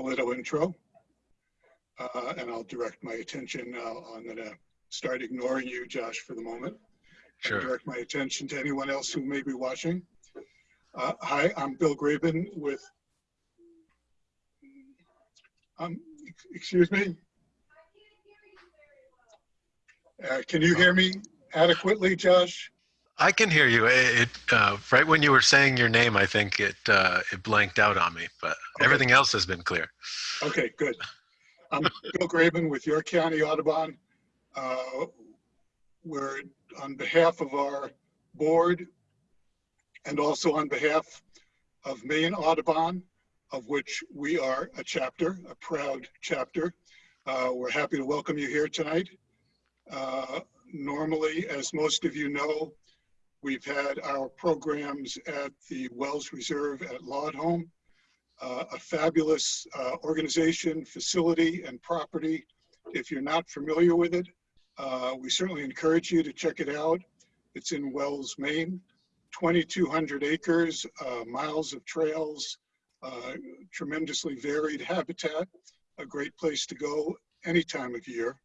a little intro. Uh, and I'll direct my attention. I'm going to start ignoring you, Josh, for the moment. and Sure. Direct my attention to anyone else who may be watching. Uh, hi, I'm Bill Graben with, um, excuse me? Uh, can you hear me adequately, Josh? I can hear you. It, uh, right when you were saying your name, I think it uh, it blanked out on me, but Okay. everything else has been clear. Okay, good. I'm Bill Graben with York County Audubon. Uh, We're on behalf of our board and also on behalf of Maine Audubon, of which we are a chapter, a proud chapter. Uh, We're happy to welcome you here tonight. Uh, Normally, as most of you know, we've had our programs at the Wells Reserve at Laudholm uh, a fabulous uh, organization, facility, and property. If you're not familiar with it, uh, we certainly encourage you to check it out. It's in Wells, Maine, 2,200 acres, uh, miles of trails, uh, tremendously varied habitat, a great place to go any time of year.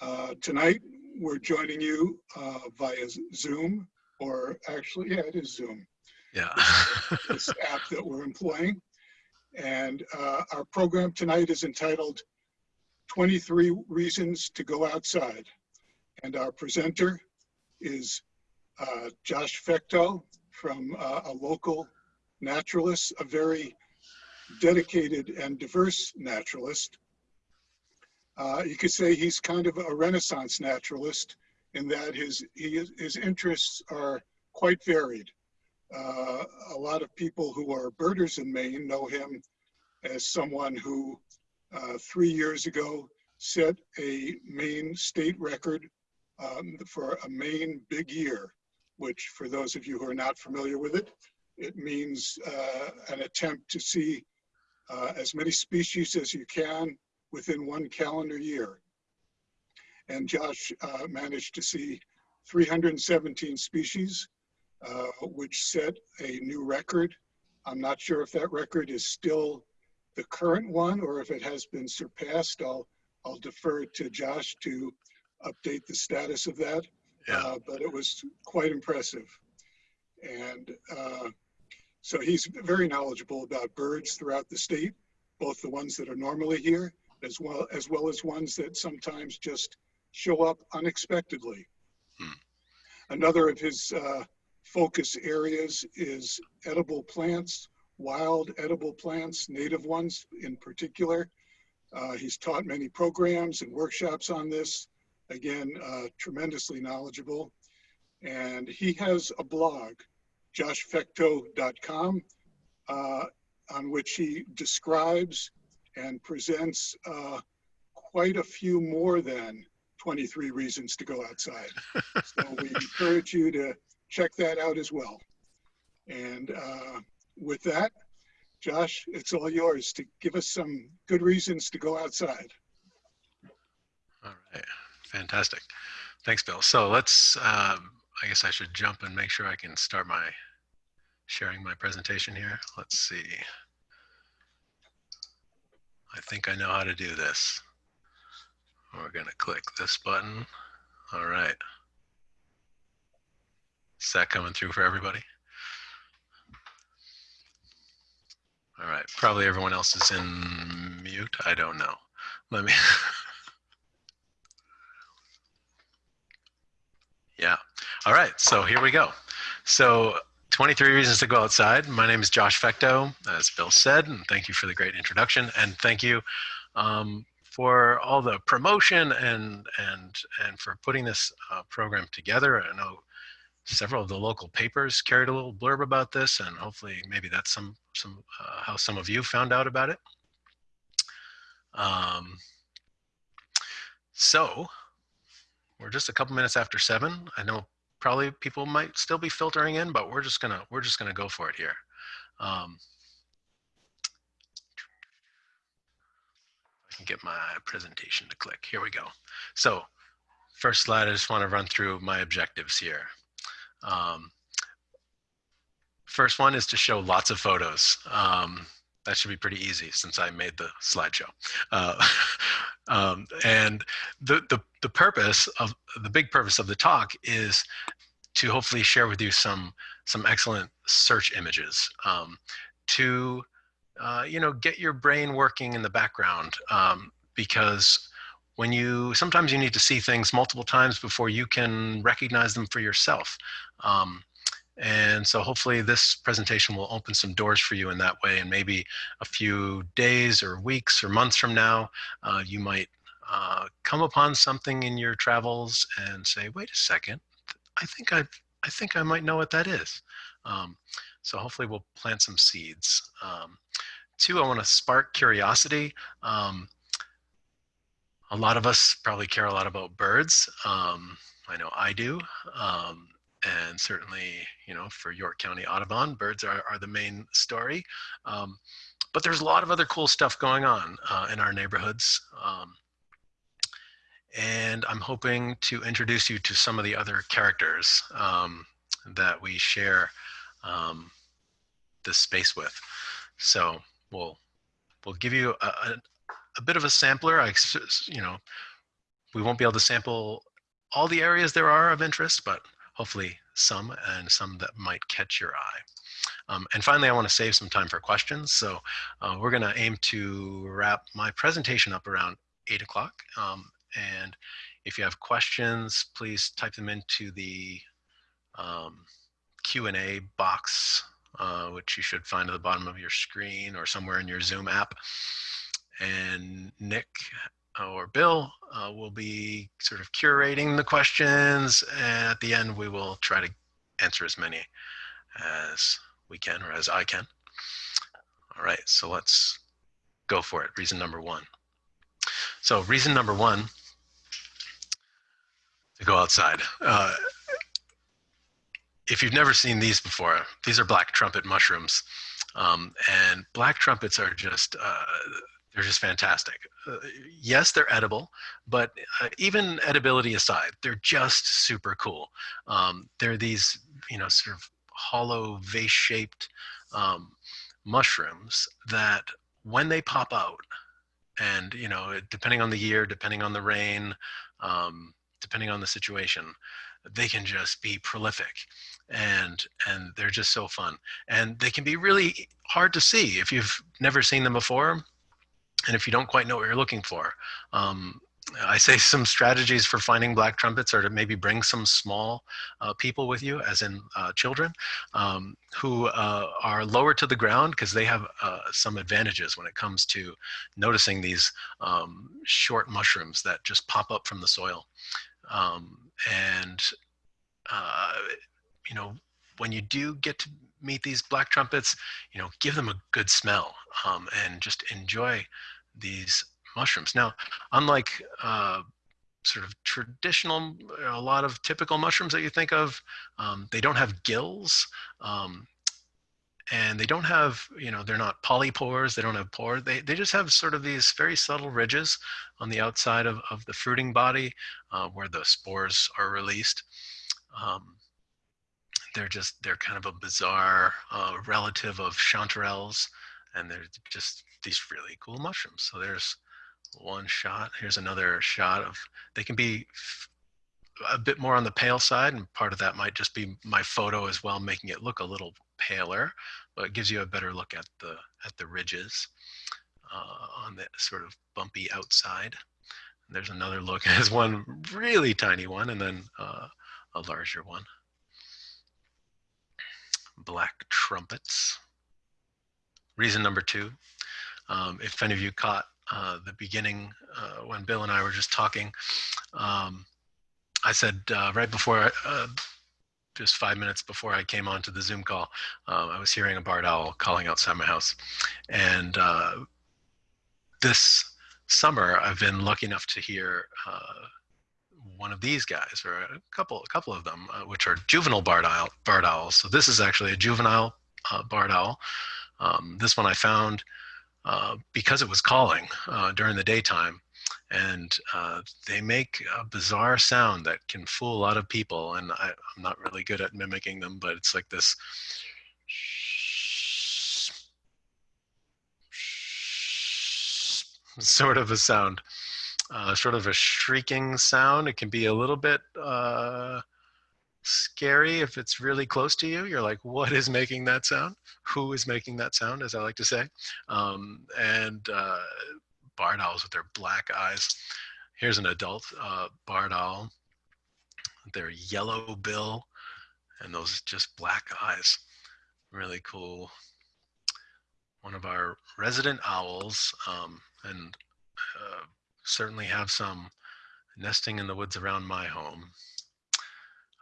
Uh, Tonight, we're joining you uh, via Zoom, or actually, yeah, it is Zoom Yeah. this app that we're employing. And uh, our program tonight is entitled 23 Reasons to Go Outside. And our presenter is uh, Josh Fecteau from uh, a local naturalist, a very dedicated and diverse naturalist. Uh, You could say he's kind of a renaissance naturalist in that his, he is- his interests are quite varied. Uh, a lot of people who are birders in Maine know him as someone who uh, three years ago set a Maine state record um, for a Maine big year, which for those of you who are not familiar with it, it means uh, an attempt to see uh, as many species as you can within one calendar year. And Josh uh, managed to see 317 species uh, which set a new record. I'm not sure if that record is still the current one or if it has been surpassed. I'll, I'll defer to Josh to update the status of that. Yeah. Uh, But it was quite impressive. And uh, so he's very knowledgeable about birds throughout the state, both the ones that are normally here, as well as well as ones that sometimes just show up unexpectedly. Hmm. Another of his uh, focus areas is edible plants, wild edible plants, native ones in particular. Uh, he's taught many programs and workshops on this. Again, uh, tremendously knowledgeable. And he has a blog, joshfecteau.com, uh, on which he describes and presents uh, quite a few more than 23 reasons to go outside. so we encourage you to check that out as well. And uh, with that, Josh, it's all yours to give us some good reasons to go outside. All right. Fantastic. Thanks, Bill. So let's, um, I guess I should jump and make sure I can start my sharing my presentation here. Let's see. I think I know how to do this. We're going to click this button. All right. Is that coming through for everybody? All right. Probably everyone else is in mute. I don't know. Let me. yeah. All right. So here we go. So 23 reasons to go outside. My name is Josh Fecteau, as Bill said, and thank you for the great introduction. And thank you um, for all the promotion and and and for putting this uh, program together. I know several of the local papers carried a little blurb about this, and hopefully maybe that's some some uh, how some of you found out about it. Um, so we're just a couple minutes after seven. I know probably people might still be filtering in, but we're just gonna we're just gonna go for it here. Um, I can get my presentation to click. Here we go. So first slide, I just want to run through my objectives here. Um, first one is to show lots of photos. Um, that should be pretty easy since I made the slideshow. Uh, um, and the, the, the purpose of the big purpose of the talk is to hopefully share with you some some excellent search images um, to uh, you know get your brain working in the background um, because when you sometimes you need to see things multiple times before you can recognize them for yourself um, and so hopefully this presentation will open some doors for you in that way and maybe a few days or weeks or months from now uh, you might uh, come upon something in your travels and say wait a second I think I I think I might know what that is. Um, so hopefully we'll plant some seeds. Um, two, I want to spark curiosity. Um, a lot of us probably care a lot about birds. Um, I know I do. And certainly, you know, for York County Audubon, birds are, are the main story. Um, but there's a lot of other cool stuff going on uh, in our neighborhoods. Um, and I'm hoping to introduce you to some of the other characters um, that we share um, this space with. So we'll we'll give you a, a, a, bit of a sampler. I, you know, we won't be able to sample all the areas there are of interest, but hopefully some and some that might catch your eye. Um, and finally, I want to save some time for questions. So uh, we're going to aim to wrap my presentation up around 8 o'clock. Um, and if you have questions, please type them into the um, Q&A box, uh, which you should find at the bottom of your screen or somewhere in your Zoom app. And Nick or Bill uh, will be sort of curating the questions. And at the end, we will try to answer as many as we can or as I can. All right, so let's go for it. Reason number one. So reason number one to go outside. Uh, if you've never seen these before, these are black trumpet mushrooms. Um, and black trumpets are just, uh, they're just fantastic. Uh, yes, they're edible, but uh, even edibility aside, they're just super cool. Um, they're these, you know, sort of hollow vase-shaped um, mushrooms that when they pop out, and you know, depending on the year, depending on the rain, um, depending on the situation they can just be prolific and and they're just so fun and they can be really hard to see if you've never seen them before and if you don't quite know what you're looking for um, I say some strategies for finding black trumpets are to maybe bring some small uh, people with you, as in uh, children, um, who uh, are lower to the ground because they have uh, some advantages when it comes to noticing these um, short mushrooms that just pop up from the soil. Um, and, uh, you know, when you do get to meet these black trumpets, you know, give them a good smell um, and just enjoy these mushrooms. Now, unlike uh, sort of traditional, a lot of typical mushrooms that you think of, um, they don't have gills. Um, and they don't have, you know, they're not polypores, they don't have pores, they, they just have sort of these very subtle ridges on the outside of, of the fruiting body uh, where the spores are released. Um, they're just, they're kind of a bizarre uh, relative of chanterelles and they're just these really cool mushrooms. So there's one shot, here's another shot of, they can be a bit more on the pale side and part of that might just be my photo as well, making it look a little paler, but it gives you a better look at the at the ridges uh, on the sort of bumpy outside. And there's another look. There's one really tiny one and then uh, a larger one. Black trumpets. Reason number two, um, if any of you caught uh, the beginning uh, when Bill and I were just talking, um, I said uh, right before uh, just five minutes before I came onto the Zoom call, uh, I was hearing a barred owl calling outside my house. And uh, this summer, I've been lucky enough to hear one of these guys, or a couple, a couple of them, uh, which are juvenile barred, owl, barred owls. So this is actually a juvenile uh, barred owl. Um, this one I found uh, because it was calling during the daytime and uh, they make a bizarre sound that can fool a lot of people and I, am not really good at mimicking them but it's like this sort of a sound, uh, sort of a shrieking sound. It can be a little bit uh, scary if it's really close to you. You're like, what is making that sound? Who is making that sound, as I like to say? Um, and uh, barred owls with their black eyes. Here's an adult uh, barred owl. Their yellow bill and those just black eyes. Really cool. One of our resident owls, um, and uh, certainly have some nesting in the woods around my home.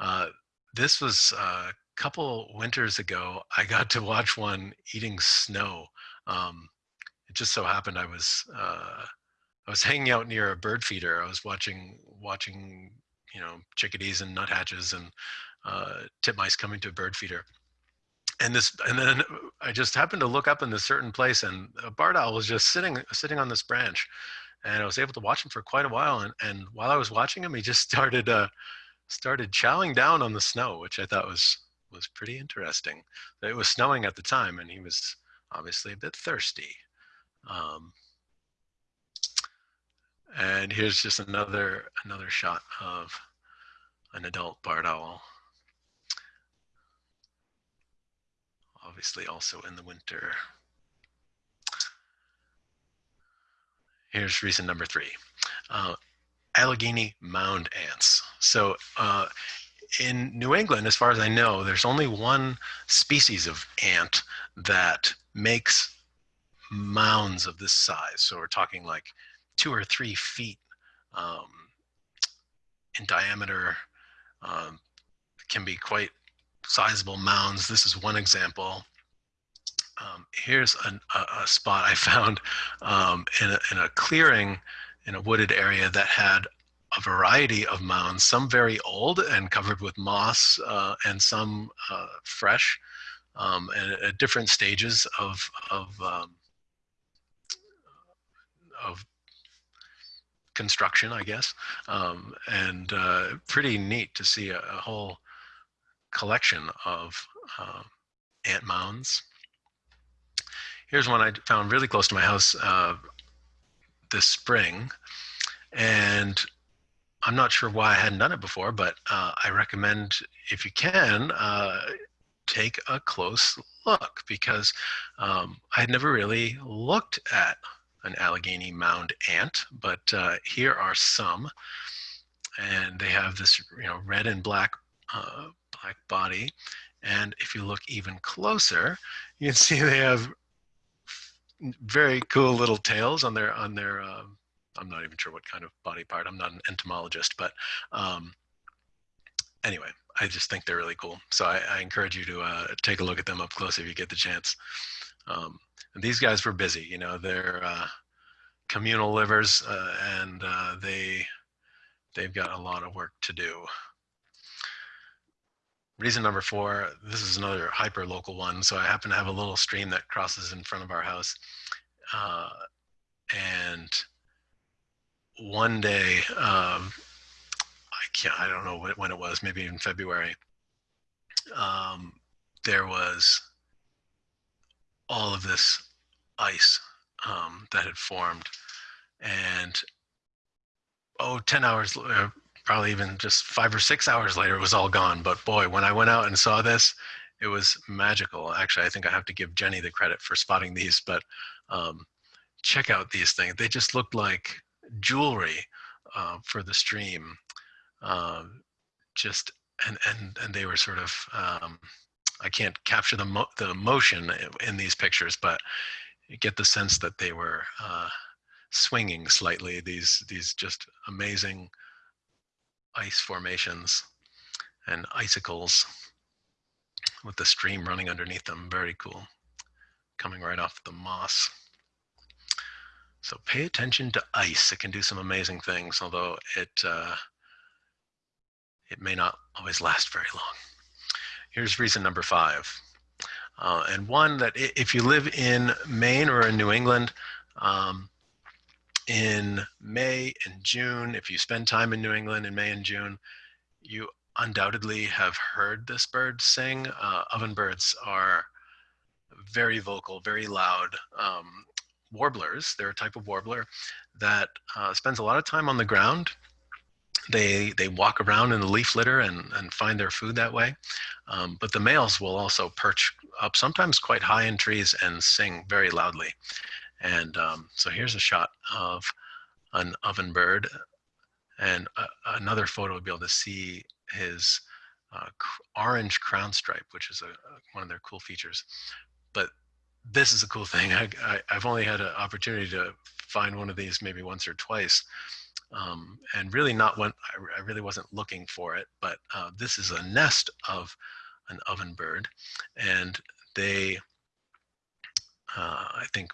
Uh, this was a couple winters ago. I got to watch one eating snow. Um, it just so happened I was uh, I was hanging out near a bird feeder. I was watching watching you know chickadees and nuthatches and uh, titmice coming to a bird feeder. And this, and then I just happened to look up in this certain place, and a barred owl was just sitting sitting on this branch, and I was able to watch him for quite a while. And and while I was watching him, he just started uh, started chowing down on the snow, which I thought was was pretty interesting. It was snowing at the time, and he was obviously a bit thirsty. Um, and here's just another another shot of an adult barred owl. Obviously also in the winter. Here's reason number three. Uh, Allegheny mound ants. So uh, in New England, as far as I know, there's only one species of ant that makes mounds of this size. So we're talking like two or three feet um, in diameter, um, can be quite sizable mounds. This is one example. Um, here's an, a, a, spot I found um, in, a, in a clearing in a wooded area that had a variety of mounds, some very old and covered with moss, uh, and some uh, fresh, um, and at different stages of of um, of construction, I guess, um, and uh, pretty neat to see a, a whole collection of uh, ant mounds. Here's one I found really close to my house uh, this spring, and I'm not sure why I hadn't done it before, but uh, I recommend if you can, uh, take a close look because um, I had never really looked at an Allegheny mound ant, but uh, here are some. And they have this, you know, red and black, uh, black body. And if you look even closer, you can see they have very cool little tails on their, on their, um, I'm not even sure what kind of body part. I'm not an entomologist, but um, anyway, I just think they're really cool. So I, I encourage you to uh, take a look at them up close if you get the chance. Um, and these guys were busy, you know, they're uh, communal livers uh, and uh, they, they've got a lot of work to do. Reason number four, this is another hyper local one. So I happen to have a little stream that crosses in front of our house. Uh, and one day, um, I can't, I don't know when it was, maybe in February, um, there was all of this ice um, that had formed. And oh, 10 hours, uh, probably even just five or six hours later, it was all gone. But boy, when I went out and saw this, it was magical. Actually, I think I have to give Jenny the credit for spotting these, but um, check out these things. They just looked like jewelry uh, for the stream. Um, just and and and they were sort of um, I can't capture the mo the motion in these pictures, but you get the sense that they were uh, swinging slightly. These these just amazing ice formations and icicles with the stream running underneath them. Very cool, coming right off the moss. So pay attention to ice. It can do some amazing things, although it uh, it may not always last very long. Here's reason number five. Uh, and one that if you live in Maine or in New England, um, in May and June, if you spend time in New England in May and June, you undoubtedly have heard this bird sing. Uh, ovenbirds are very vocal, very loud. Um, warblers. They're a type of warbler that uh, spends a lot of time on the ground. They, they walk around in the leaf litter and, and find their food that way. Um, but the males will also perch up sometimes quite high in trees and sing very loudly. And um, so here's a shot of an ovenbird and uh, another photo will be able to see his uh, orange crown stripe, which is a, one of their cool features. But this is a cool thing. I, have only had an opportunity to find one of these maybe once or twice. Um, and really not one, I, I, really wasn't looking for it, but uh, this is a nest of an ovenbird. And they, uh, I think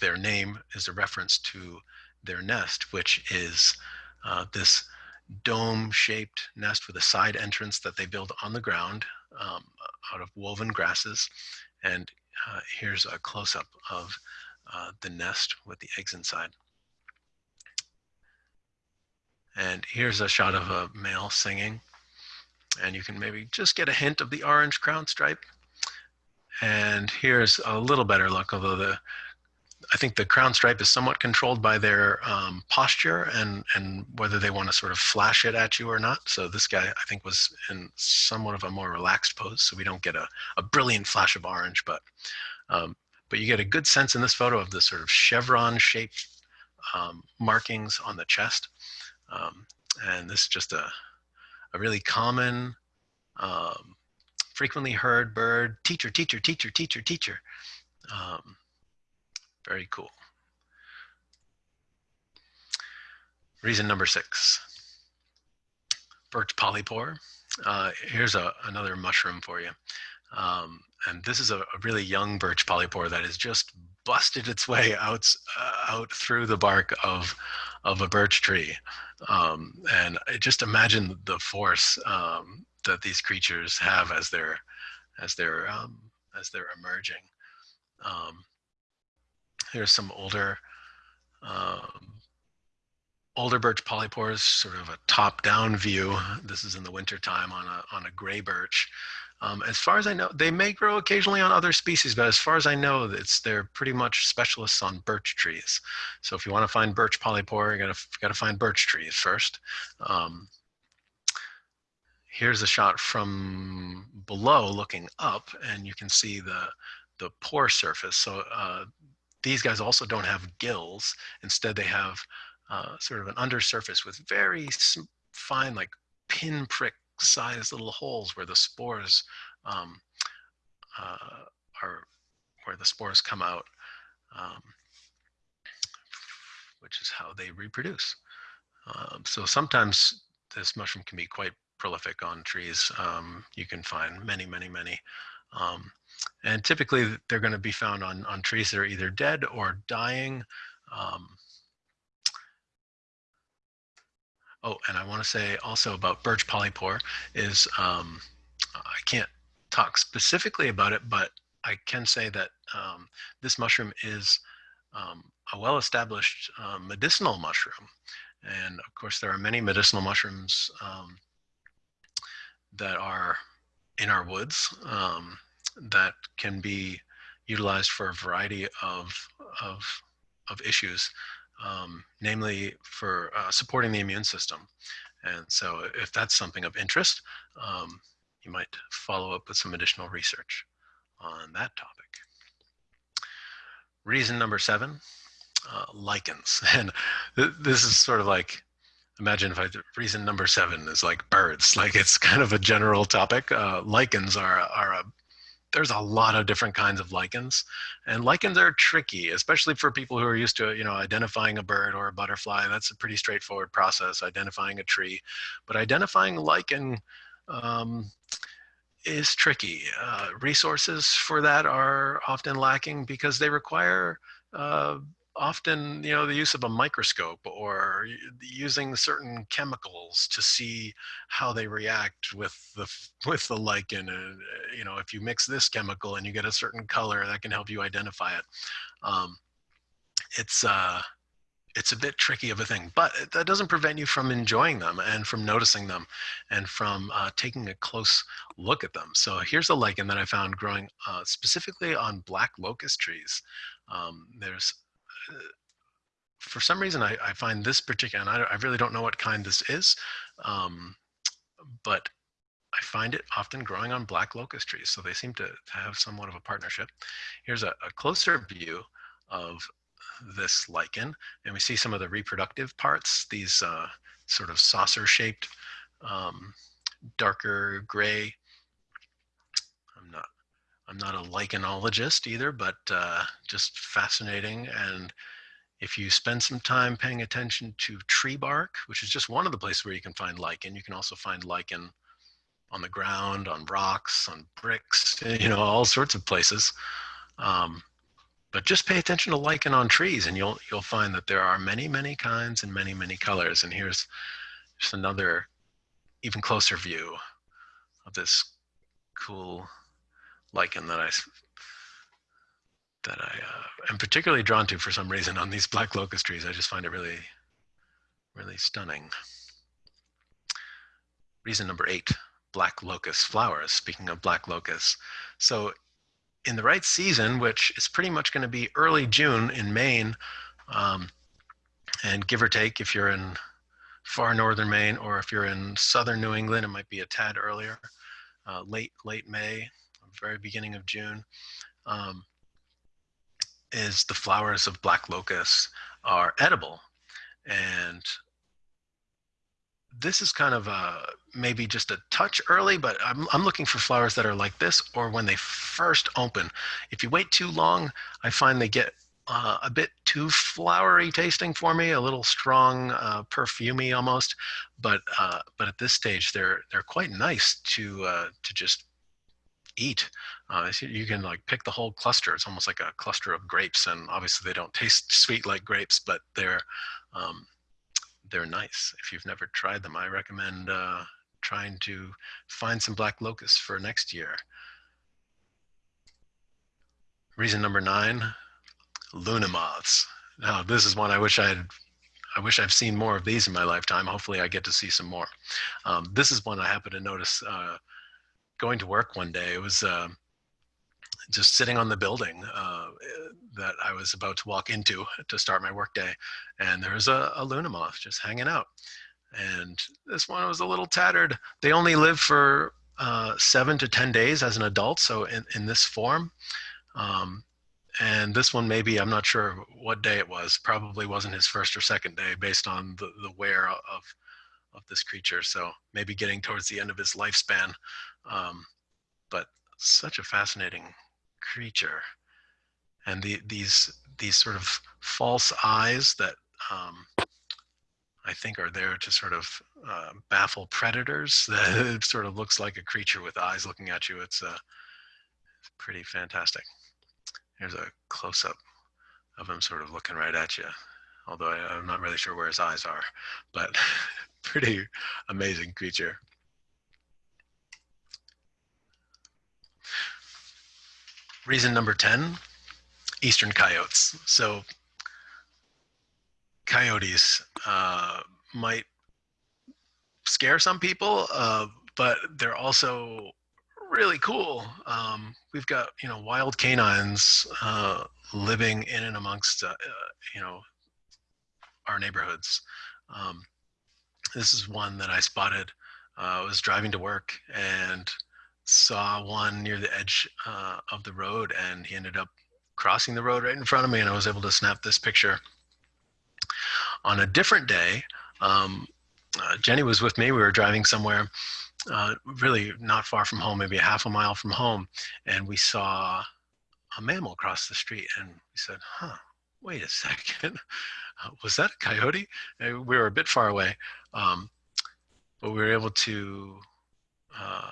their name is a reference to their nest, which is uh, this dome-shaped nest with a side entrance that they build on the ground um, out of woven grasses. And uh, here's a close-up of uh, the nest with the eggs inside. And here's a shot of a male singing. And you can maybe just get a hint of the orange crown stripe. And here's a little better look, although the I think the crown stripe is somewhat controlled by their um, posture and, and whether they want to sort of flash it at you or not. So this guy, I think, was in somewhat of a more relaxed pose, so we don't get a, a brilliant flash of orange, but, um, but you get a good sense in this photo of the sort of chevron-shaped um, markings on the chest. Um, and this is just a, a really common, um, frequently heard bird, teacher, teacher, teacher, teacher, teacher. Um, very cool. Reason number six, birch polypore. Uh, here's a, another mushroom for you. Um, and this is a, a, really young birch polypore that has just busted its way out, uh, out through the bark of, of a birch tree. Um, and just imagine the force um, that these creatures have as they're, as they're, um, as they're emerging. Um, Here's some older, um, older birch polypores, sort of a top-down view. This is in the wintertime on a, on a gray birch. Um, as far as I know, they may grow occasionally on other species, but as far as I know, it's they're pretty much specialists on birch trees. So if you want to find birch polypore, you gotta gotta find birch trees first. Um, here's a shot from below, looking up, and you can see the the pore surface. So uh, these guys also don't have gills. Instead, they have uh, sort of an undersurface with very fine, like pinprick sized little holes where the spores um, uh, are, where the spores come out, um, which is how they reproduce. Um, so sometimes this mushroom can be quite prolific on trees. Um, you can find many, many, many. Um, and typically they're going to be found on, on trees that are either dead or dying. Um, oh, and I want to say also about birch polypore is um, I can't talk specifically about it, but I can say that um, this mushroom is um, a well-established uh, medicinal mushroom. And of course, there are many medicinal mushrooms um, that are in our woods. Um, that can be utilized for a variety of, of, of issues, um, namely for uh, supporting the immune system. And so if that's something of interest, um, you might follow up with some additional research on that topic. Reason number seven, uh, lichens. And th this is sort of like, imagine if I, reason number seven is like birds, like it's kind of a general topic. Uh, lichens are, are a there's a lot of different kinds of lichens and lichens are tricky especially for people who are used to you know identifying a bird or a butterfly that's a pretty straightforward process identifying a tree but identifying lichen um, is tricky uh, resources for that are often lacking because they require uh, often you know the use of a microscope or using certain chemicals to see how they react with the with the lichen and you know if you mix this chemical and you get a certain color that can help you identify it. Um, it's uh it's a bit tricky of a thing but that doesn't prevent you from enjoying them and from noticing them and from uh, taking a close look at them. So here's a lichen that i found growing uh, specifically on black locust trees. Um, there's for some reason, I, I find this particular, and I, I really don't know what kind this is, um, but I find it often growing on black locust trees. So they seem to, have somewhat of a partnership. Here's a, a, closer view of this lichen, and we see some of the reproductive parts, these uh, sort of saucer shaped, um, darker gray. I'm not, a lichenologist either, but uh, just fascinating. And if you spend some time paying attention to tree bark, which is just one of the places where you can find lichen, you can also find lichen on the ground, on rocks, on bricks, you know, all sorts of places. Um, but just pay attention to lichen on trees and you'll, you'll find that there are many, many kinds and many, many colors. And here's just another even closer view of this cool lichen that I that I uh, am particularly drawn to for some reason on these black locust trees. I just find it really, really stunning. Reason number eight, black locust flowers. Speaking of black locusts. So in the right season, which is pretty much going to be early June in Maine, um, and give or take if you're in far northern Maine or if you're in southern New England, it might be a tad earlier, uh, late, late May, very beginning of June. Um, is the flowers of black locust are edible. And this is kind of a, maybe just a touch early, but I'm, I'm looking for flowers that are like this or when they first open. If you wait too long, I find they get uh, a bit too flowery tasting for me, a little strong, uh, perfumey almost. But uh, but at this stage, they're they're quite nice to uh, to just eat. Uh, you can like pick the whole cluster. It's almost like a cluster of grapes, and obviously they don't taste sweet like grapes, but they're um, they're nice. If you've never tried them, I recommend uh, trying to find some black locusts for next year. Reason number nine, Luna moths. Now this is one I wish I had I wish I've seen more of these in my lifetime. Hopefully I get to see some more. Um, this is one I happen to notice uh, going to work one day, it was uh, just sitting on the building uh, that I was about to walk into to start my workday, and there was a, a Luna moth just hanging out. And this one was a little tattered. They only live for uh, seven to 10 days as an adult, so in, in this form. Um, and this one maybe, I'm not sure what day it was, probably wasn't his first or second day based on the, the wear of, of this creature. So maybe getting towards the end of his lifespan. Um, but such a fascinating creature. And the, these, these sort of false eyes that um, I think are there to sort of uh, baffle predators. it sort of looks like a creature with eyes looking at you. It's, uh, pretty fantastic. Here's a close-up of him sort of looking right at you. Although I, I'm not really sure where his eyes are, but pretty amazing creature. Reason number 10, eastern coyotes. So coyotes uh, might scare some people, uh, but they're also really cool. Um, we've got, you know, wild canines uh, living in and amongst, uh, you know, our neighborhoods. Um, this is one that I spotted. Uh, I was driving to work and saw one near the edge uh, of the road and he ended up crossing the road right in front of me and I was able to snap this picture. On a different day, um, uh, Jenny was with me, we were driving somewhere uh, really not far from home, maybe a half a mile from home, and we saw a mammal cross the street and we said, huh, wait a second, was that a coyote? And we were a bit far away, um, but we were able to uh,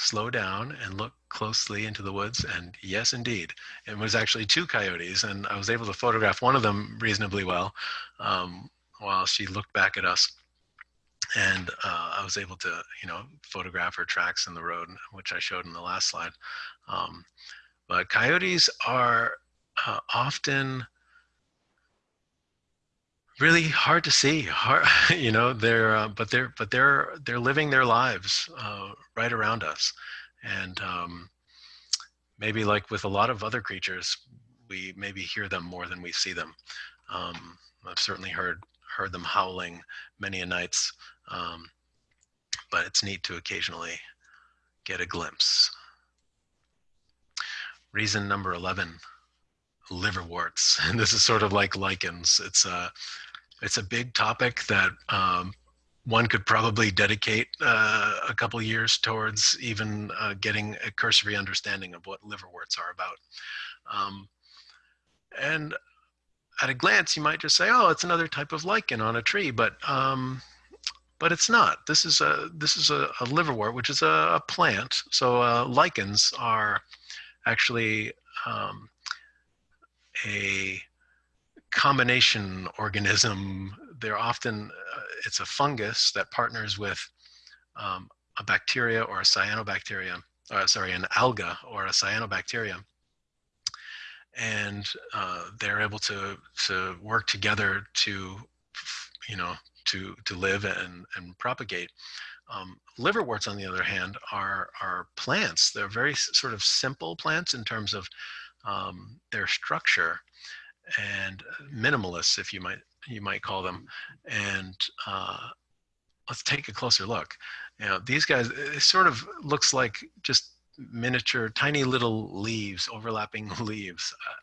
slow down and look closely into the woods and yes indeed it was actually two coyotes and i was able to photograph one of them reasonably well um, while she looked back at us and uh, i was able to you know photograph her tracks in the road which i showed in the last slide um, but coyotes are uh, often really hard to see hard you know they're uh, but they're but they're they're living their lives uh, right around us and um, maybe like with a lot of other creatures we maybe hear them more than we see them. Um, I've certainly heard heard them howling many a nights, um, but it's neat to occasionally get a glimpse. Reason number 11, liverworts. And this is sort of like lichens. It's a, it's a big topic that um, one could probably dedicate uh, a couple years towards even uh, getting a cursory understanding of what liverworts are about. Um, and at a glance, you might just say, "Oh, it's another type of lichen on a tree," but um, but it's not. This is a this is a, a liverwort, which is a, a plant. So uh, lichens are actually um, a combination organism. They're often uh, it's a fungus that partners with um, a bacteria or a cyanobacteria, uh, sorry, an alga or a cyanobacteria. And uh, they're able to to work together to you know to to live and and propagate. Um, liverworts on the other hand are are plants. They're very sort of simple plants in terms of um, their structure and minimalists if you might you might call them and uh, let's take a closer look you know these guys it sort of looks like just miniature, tiny little leaves, overlapping leaves. Uh,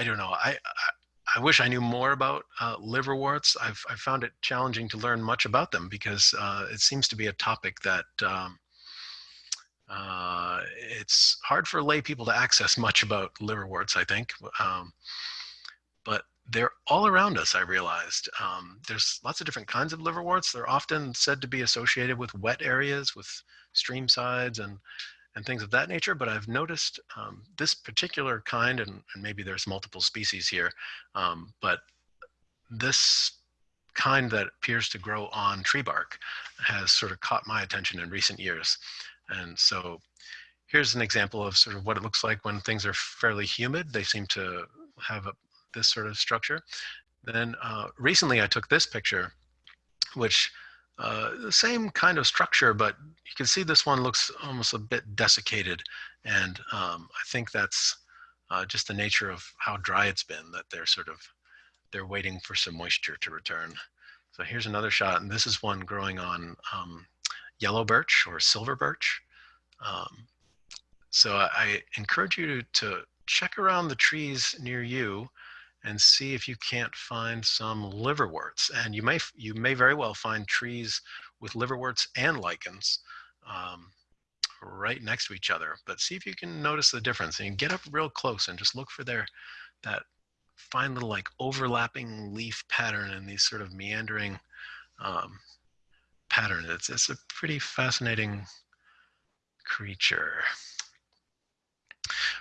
I don't know. I, I, I wish I knew more about uh, liverworts. I've I found it challenging to learn much about them because uh, it seems to be a topic that um, uh, it's hard for lay people to access much about liverworts. I think, um, but they're all around us. I realized um, there's lots of different kinds of liverworts. They're often said to be associated with wet areas, with stream sides, and and things of that nature. But I've noticed um, this particular kind, and, and, maybe there's multiple species here, um, but this kind that appears to grow on tree bark has sort of caught my attention in recent years. And so here's an example of sort of what it looks like when things are fairly humid. They seem to have a, this sort of structure. Then uh, recently I took this picture, which uh, the same kind of structure, but you can see this one looks almost a bit desiccated. And um, I think that's uh, just the nature of how dry it's been, that they're sort of, they're waiting for some moisture to return. So here's another shot, and this is one growing on um, yellow birch or silver birch. Um, so I, I encourage you to, to check around the trees near you and see if you can't find some liverworts. And you may, you may very well find trees with liverworts and lichens um, right next to each other. But see if you can notice the difference and get up real close and just look for their, that fine little like overlapping leaf pattern and these sort of meandering um. It's, it's a pretty fascinating creature.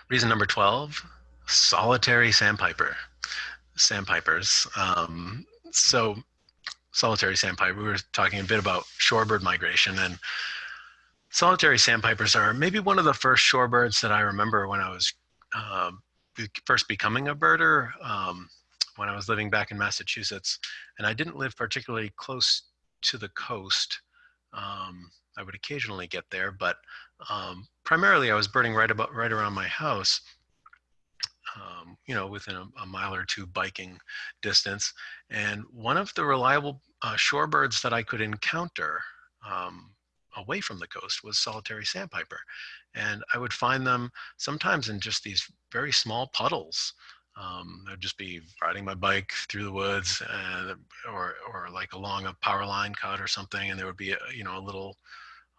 Reason number 12, solitary sandpiper sandpipers. Um, so solitary sandpiper, we were talking a bit about shorebird migration and solitary sandpipers are maybe one of the first shorebirds that I remember when I was uh, first becoming a birder um, when I was living back in Massachusetts. And I didn't live particularly close to the coast. Um, I would occasionally get there, but um, primarily I was birding right about right around my house um, you know, within a, a, mile or two biking distance. And one of the reliable uh, shorebirds that I could encounter um, away from the coast was solitary sandpiper. And I would find them sometimes in just these very small puddles. Um, I'd just be riding my bike through the woods and, or, or like along a power line cut or something. And there would be, a, you know, a little,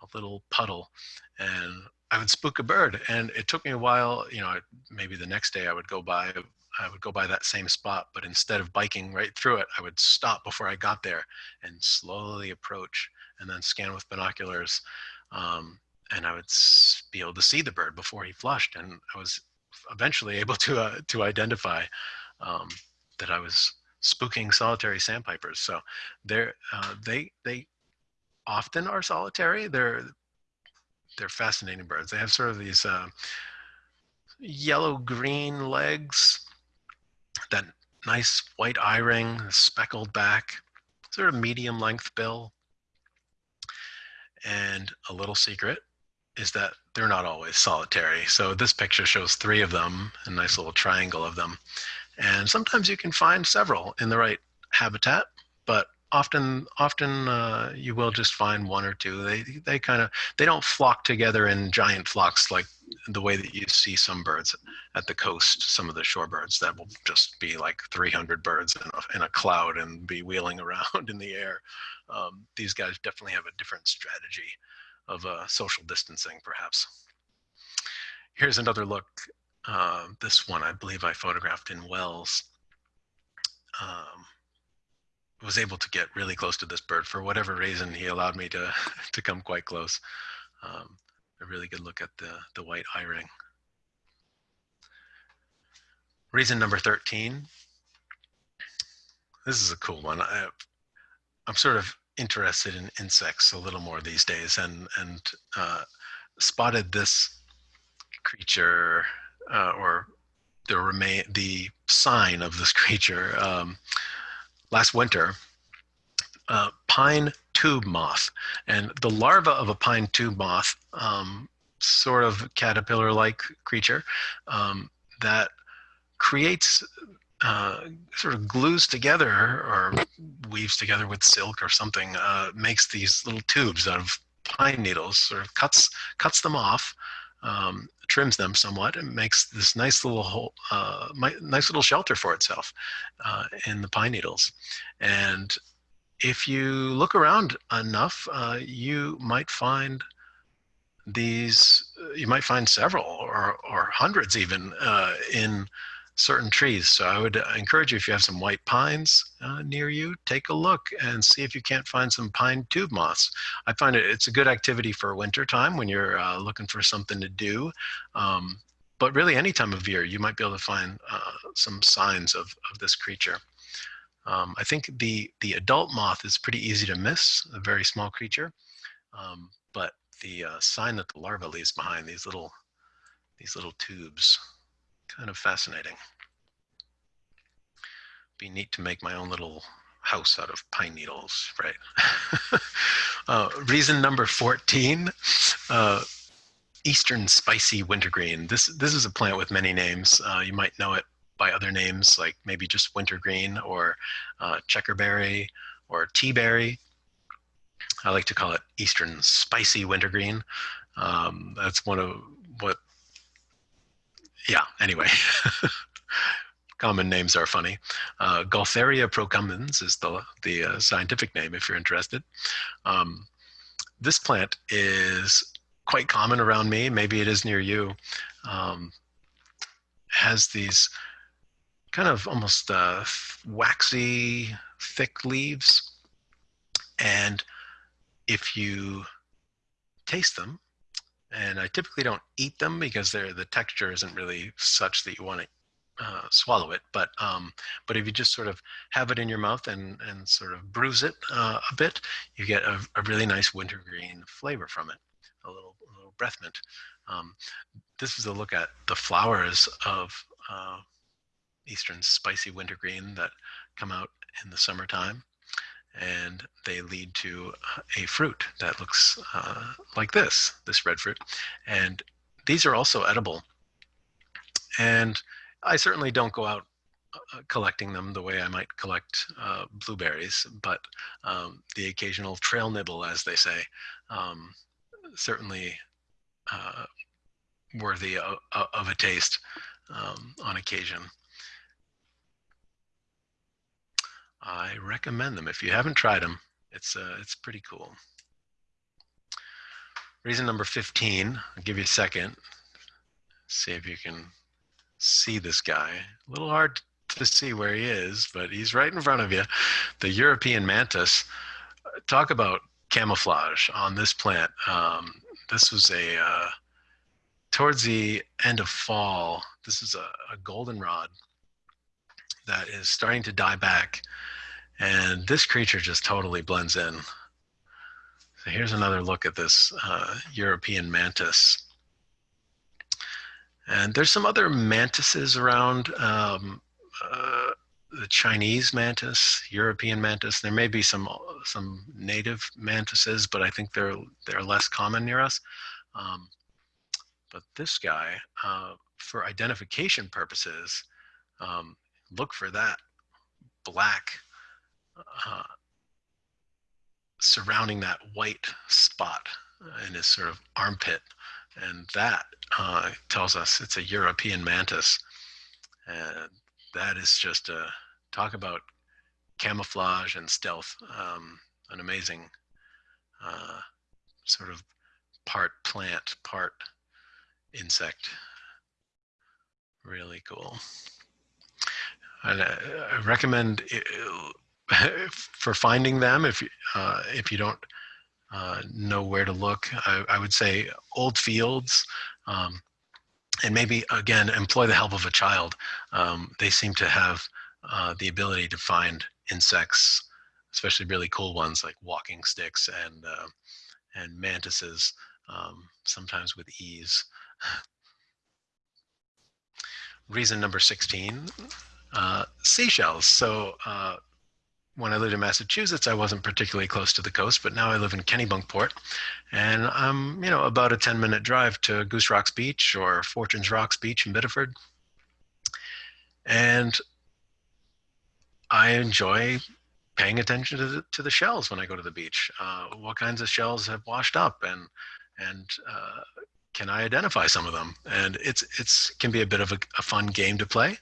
a little puddle and I would spook a bird. And it took me a while, you know, maybe the next day I would go by, I would go by that same spot, but instead of biking right through it, I would stop before I got there and slowly approach and then scan with binoculars. Um, and I would be able to see the bird before he flushed. And I was eventually able to, uh, to identify um, that I was spooking solitary sandpipers. So they're, uh, they, they often are solitary. They're they're fascinating birds. They have sort of these uh, yellow green legs, that nice white eye ring, speckled back, sort of medium length bill. And a little secret is that they're not always solitary. So this picture shows three of them, a nice little triangle of them. And sometimes you can find several in the right habitat, but often often uh, you will just find one or two. They they kind of they don't flock together in giant flocks like the way that you see some birds at the coast. Some of the shorebirds that will just be like 300 birds in a, in a cloud and be wheeling around in the air. Um, these guys definitely have a different strategy of uh, social distancing, perhaps. Here's another look. Uh, this one, I believe I photographed in Wells. Um, was able to get really close to this bird for whatever reason. He allowed me to to come quite close. Um, a really good look at the the white eye ring. Reason number 13. This is a cool one. I, I'm sort of interested in insects a little more these days and and uh, spotted this creature uh, or the remain the sign of this creature um, last winter uh, pine tube moth. And the larva of a pine tube moth um, sort of caterpillar like creature um, that creates uh, sort of glues together or weaves together with silk or something, uh, makes these little tubes out of pine needles, sort of cuts cuts them off, um, trims them somewhat, and makes this nice little hole, uh, nice little shelter for itself uh, in the pine needles. And if you look around enough, uh, you might find these. You might find several or or hundreds even uh, in certain trees. So I would encourage you, if you have some white pines uh, near you, take a look and see if you can't find some pine tube moths. I find it, it's a good activity for winter time when you're uh, looking for something to do. Um, but really any time of year, you might be able to find uh, some signs of, of this creature. Um, I think the, the adult moth is pretty easy to miss, a very small creature. Um, but the uh, sign that the larva leaves behind, these little, these little tubes, kind of fascinating. Be neat to make my own little house out of pine needles, right? uh, reason number 14, uh, Eastern spicy wintergreen. This, this is a plant with many names. Uh, you might know it by other names, like maybe just wintergreen or uh, checkerberry or teaberry. I like to call it Eastern spicy wintergreen. Um, that's one of yeah, anyway. Common names are funny. Uh, procumbens is the, the uh, scientific name if you're interested. Um, this plant is quite common around me. Maybe it is near you. Um, has these kind of almost uh, waxy, thick leaves. And if you taste them, and I typically don't eat them because they're the texture isn't really such that you want to uh, swallow it. But um, but if you just sort of have it in your mouth and and sort of bruise it uh, a bit, you get a, a, really nice wintergreen flavor from it, a little, a little breath mint. Um, this is a look at the flowers of uh, eastern spicy wintergreen that come out in the summertime and they lead to a fruit that looks uh, like this, this red fruit. And these are also edible. And I certainly don't go out uh, collecting them the way I might collect uh, blueberries, but um, the occasional trail nibble, as they say, um, certainly uh, worthy of, of, a taste um, on occasion. I recommend them. If you haven't tried them, it's, uh, it's pretty cool. Reason number 15, I'll give you a second. See if you can see this guy. A little hard to see where he is, but he's right in front of you. The European mantis. Talk about camouflage on this plant. Um, this was a, uh, towards the end of fall, this is a, a goldenrod that is starting to die back. And this creature just totally blends in. So here's another look at this uh, European mantis. And there's some other mantises around. Um, uh, the Chinese mantis, European mantis. There may be some some native mantises, but I think they're they're less common near us. Um, But this guy, uh, for identification purposes, um, look for that black uh, surrounding that white spot in his sort of armpit. And that uh, tells us it's a European mantis. And that is just a talk about camouflage and stealth. Um, an amazing uh, sort of part plant, part insect. Really cool. And I, I recommend for finding them if uh, if you don't uh, know where to look. I, I would say old fields, um, and maybe again employ the help of a child. Um, they seem to have uh, the ability to find insects, especially really cool ones like walking sticks and uh, and mantises, um, sometimes with ease. Reason number 16, uh, seashells. So uh, when I lived in Massachusetts, I wasn't particularly close to the coast, but now I live in Kennebunkport, and I'm you know about a 10 minute drive to Goose Rocks Beach or Fortunes Rocks Beach in Biddeford, and I enjoy paying attention to the, to the shells when I go to the beach. Uh, what kinds of shells have washed up, and and uh, can I identify some of them? And it's it's can be a bit of a, a fun game to play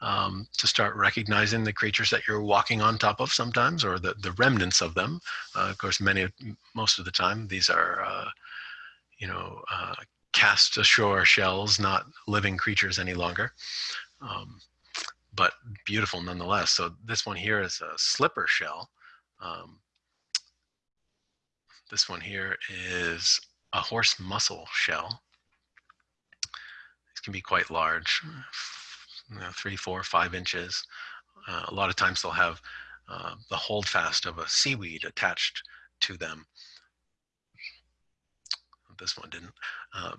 um, to start recognizing the creatures that you're walking on top of sometimes, or the, the remnants of them. Uh, of course, many, most of the time, these are, uh, you know, uh, cast ashore shells, not living creatures any longer. Um, but beautiful nonetheless. So this one here is a slipper shell. Um, this one here is a horse mussel shell. These can be quite large, you know, three, four, five inches. Uh, a lot of times they'll have uh, the holdfast of a seaweed attached to them. This one didn't. Uh,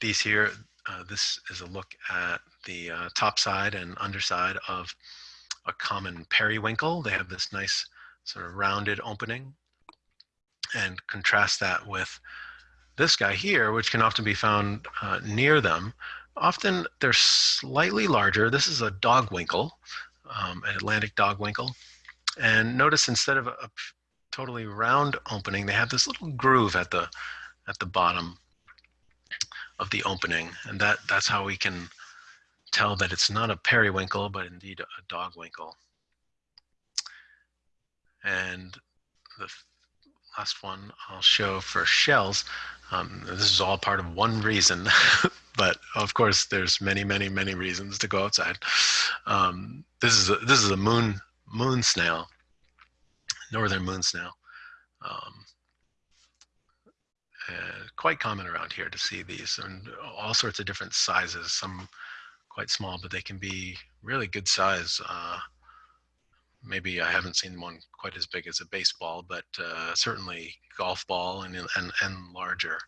these here, uh, this is a look at the uh, top side and underside of a common periwinkle. They have this nice sort of rounded opening and contrast that with this guy here, which can often be found uh, near them, Often they're slightly larger. This is a dogwinkle, um, an Atlantic dogwinkle. And notice instead of a, a totally round opening, they have this little groove at the at the bottom of the opening. And that, that's how we can tell that it's not a periwinkle, but indeed a dogwinkle. And the last one I'll show for shells. Um, this is all part of one reason, but of course there's many, many, many reasons to go outside. Um, this is a, this is a moon moon snail, northern moon snail. Um, uh, quite common around here to see these and all sorts of different sizes. Some quite small, but they can be really good size. Uh, maybe I haven't seen one quite as big as a baseball, but uh, certainly golf ball and, and, and larger.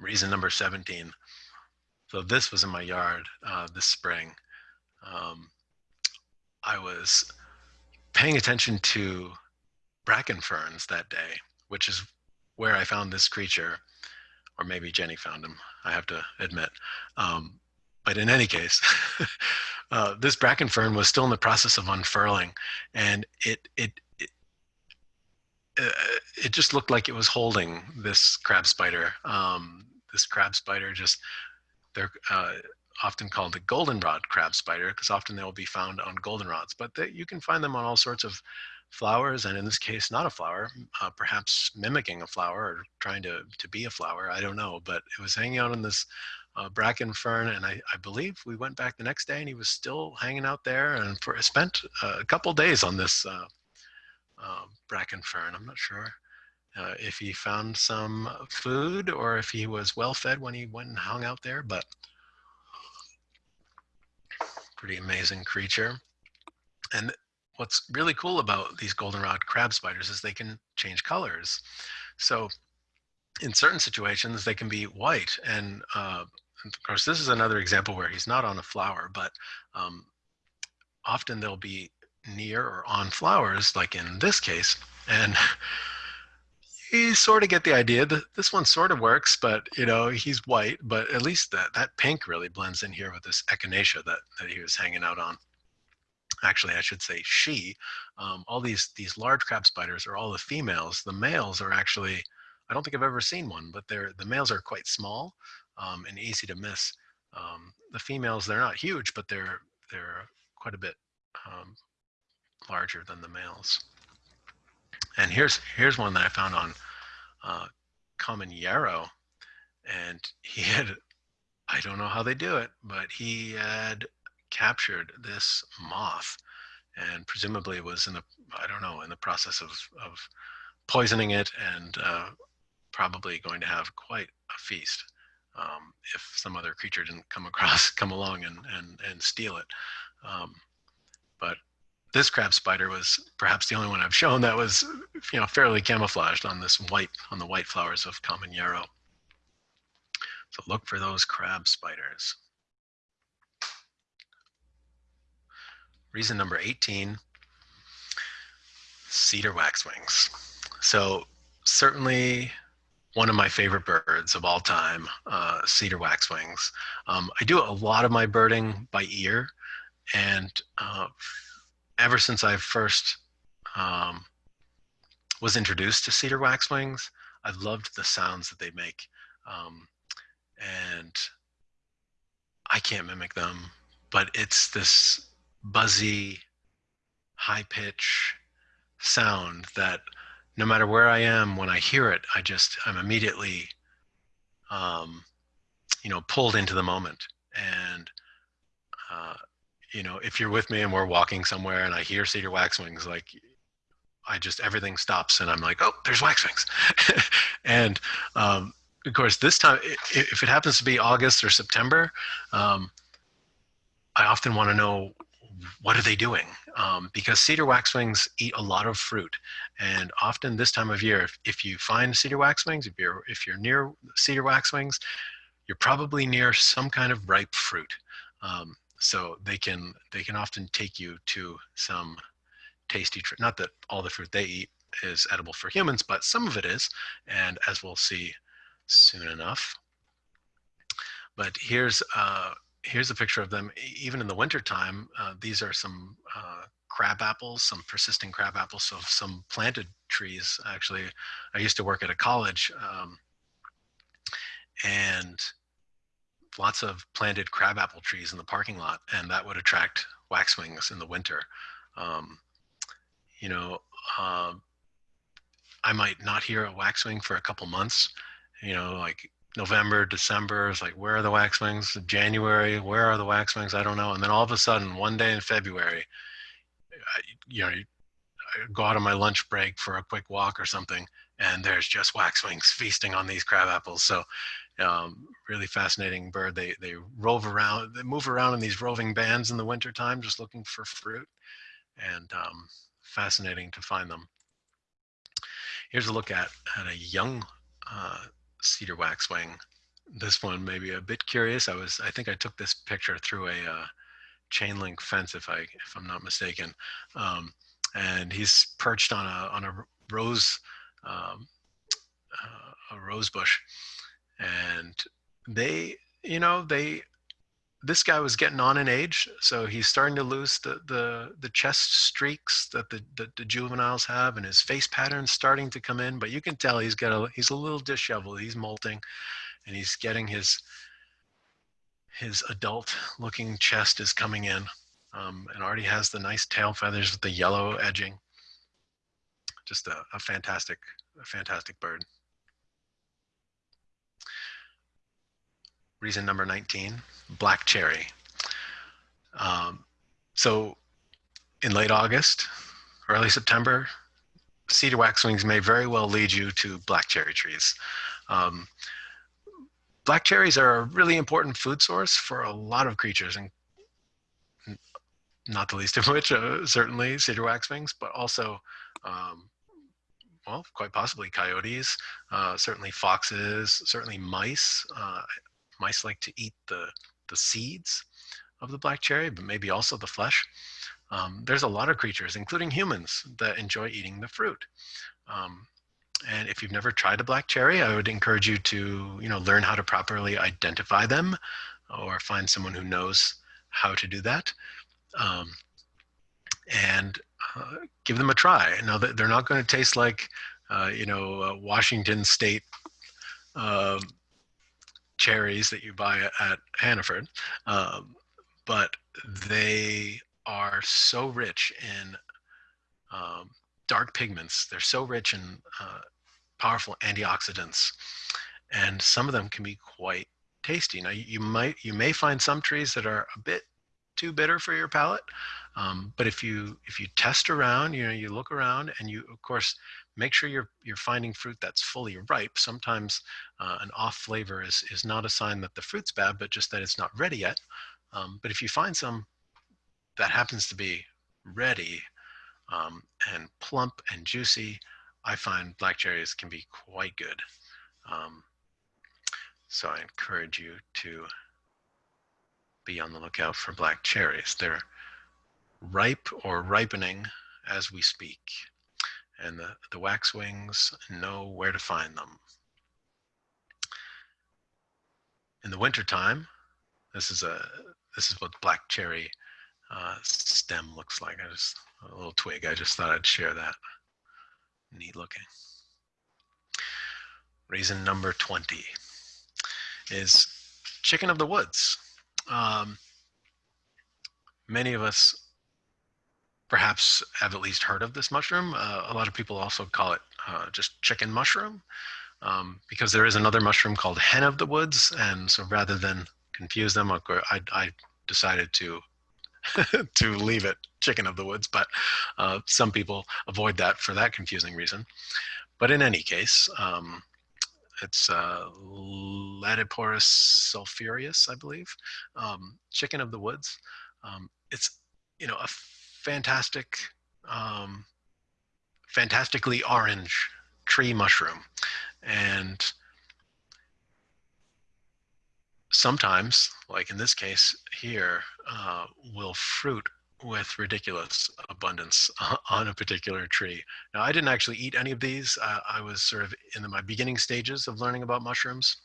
Reason number 17. So this was in my yard uh, this spring. Um, I was paying attention to bracken ferns that day, which is where I found this creature, or maybe Jenny found him, I have to admit. Um, but in any case, uh, this bracken fern was still in the process of unfurling, and it it it, uh, it just looked like it was holding this crab spider. Um, this crab spider just they're uh, often called the goldenrod crab spider because often they will be found on goldenrods, but they, you can find them on all sorts of flowers, and in this case, not a flower, uh, perhaps mimicking a flower or trying to to be a flower. I don't know, but it was hanging out on this uh, bracken fern, and I, I, believe we went back the next day, and he was still hanging out there, and for spent uh, a couple days on this uh, uh, bracken fern. I'm not sure uh, if he found some food or if he was well fed when he went and hung out there, but pretty amazing creature. And what's really cool about these goldenrod crab spiders is they can change colors. So in certain situations, they can be white. And uh, of course, this is another example where he's not on a flower, but um, often they'll be near or on flowers, like in this case. And you sort of get the idea that this one sort of works, but you know, he's white, but at least that, that pink really blends in here with this echinacea that, that he was hanging out on. Actually, I should say she. Um, all these, these large crab spiders are all the females. The males are actually, I don't think I've ever seen one, but they're, the males are quite small um, and easy to miss. Um, the females, they're not huge, but they're, they're quite a bit um, larger than the males. And here's here's one that I found on uh, Common Yarrow, and he had I don't know how they do it, but he had captured this moth, and presumably was in the I don't know in the process of of poisoning it, and uh, probably going to have quite a feast um, if some other creature didn't come across come along and and and steal it. Um, but this crab spider was perhaps the only one I've shown that was, you know, fairly camouflaged on this white, on the white flowers of common yarrow. So look for those crab spiders. Reason number 18, cedar waxwings. So certainly one of my favorite birds of all time, uh, cedar waxwings. Um, I do a lot of my birding by ear and uh, ever since I first um, was introduced to cedar waxwings, I've loved the sounds that they make. Um, and I can't mimic them, but it's this buzzy, high pitch sound that no matter where I am, when I hear it, I just, I'm immediately, um, you know, pulled into the moment. And uh, you know, if you're with me and we're walking somewhere and I hear cedar waxwings, like I just everything stops and I'm like, oh, there's waxwings. and um, of course, this time, if it happens to be August or September, um, I often want to know what are they doing? Um, because cedar waxwings eat a lot of fruit, and often this time of year, if, if you find cedar waxwings, if you're if you're near cedar waxwings, you're probably near some kind of ripe fruit. Um, so they can they can often take you to some tasty not that all the fruit they eat is edible for humans but some of it is and as we'll see soon enough. But here's uh here's a picture of them. Even in the winter time uh, these are some uh, crab apples some persisting crab apples so some planted trees actually. I used to work at a college um, and lots of planted crabapple trees in the parking lot, and that would attract waxwings in the winter. Um, you know, uh, I might not hear a waxwing for a couple months. You know, like November, December is like, where are the waxwings? January, where are the waxwings? I don't know. And then all of a sudden, one day in February, I, you know, I go out on my lunch break for a quick walk or something, and there's just waxwings feasting on these crab apples. So um, really fascinating bird. They, they rove around, they move around in these roving bands in the wintertime, just looking for fruit and um, fascinating to find them. Here's a look at, at a young uh, cedar waxwing. This one may be a bit curious. I was, I think I took this picture through a uh, chain link fence, if I, if I'm not mistaken. Um, and he's perched on a, on a rose, um, uh, a rose bush and they you know they this guy was getting on in age so he's starting to lose the the the chest streaks that the, the, the juveniles have and his face pattern's starting to come in but you can tell he's got a he's a little disheveled. He's molting and he's getting his his adult looking chest is coming in um, and already has the nice tail feathers with the yellow edging. Just a, a fantastic a fantastic bird reason number 19, black cherry. Um, so in late August, early September, cedar waxwings may very well lead you to black cherry trees. Um, black cherries are a really important food source for a lot of creatures, and not the least of which, uh, certainly cedar waxwings, but also, um, well, quite possibly coyotes, uh, certainly foxes, certainly mice. Uh, mice like to eat the, the seeds of the black cherry, but maybe also the flesh. Um, there's a lot of creatures, including humans, that enjoy eating the fruit. Um, and if you've never tried a black cherry, I would encourage you to, you know, learn how to properly identify them or find someone who knows how to do that. Um, and uh, give them a try. Now they're not going to taste like, uh, you know, uh, Washington State um, cherries that you buy at Hannaford, um, but they are so rich in um, dark pigments. They're so rich in uh, powerful antioxidants, and some of them can be quite tasty. Now you might you may find some trees that are a bit too bitter for your palate, um, but if you if you test around, you know you look around and you of course make sure you're you're finding fruit that's fully ripe. Sometimes uh, an off flavor is is not a sign that the fruit's bad, but just that it's not ready yet. Um, but if you find some that happens to be ready um, and plump and juicy, I find black cherries can be quite good. Um, so I encourage you to be on the lookout for black cherries. They're ripe or ripening as we speak, and the, the waxwings know where to find them. In the wintertime, this is a this is what black cherry uh, stem looks like. I just a little twig. I just thought I'd share that. Neat looking. Reason number 20 is chicken of the woods. Um, many of us perhaps have at least heard of this mushroom. Uh, a lot of people also call it uh, just chicken mushroom um, because there is another mushroom called hen of the woods. And so rather than confuse them, I, I decided to to leave it chicken of the woods, but uh, some people avoid that for that confusing reason. But in any case, um, it's uh, sulphureus, I believe, um, chicken of the woods. Um, it's, you know, a fantastic, um, fantastically orange tree mushroom. And sometimes, like in this case here, uh, will fruit with ridiculous abundance on a particular tree. Now, I didn't actually eat any of these. I was sort of in the, my beginning stages of learning about mushrooms.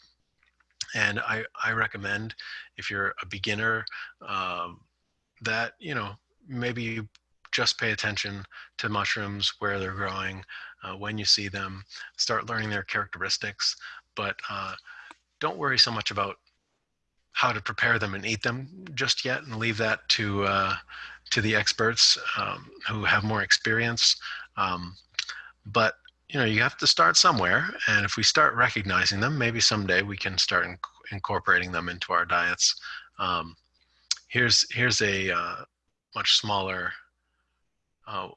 And I, I recommend if you're a beginner um, that, you know, maybe you just pay attention to mushrooms, where they're growing, uh, when you see them, start learning their characteristics. But uh, don't worry so much about how to prepare them and eat them just yet and leave that to uh, to the experts um, who have more experience. Um, but you know, you have to start somewhere, and if we start recognizing them, maybe someday we can start inc incorporating them into our diets. Um, here's here's a uh, much smaller uh,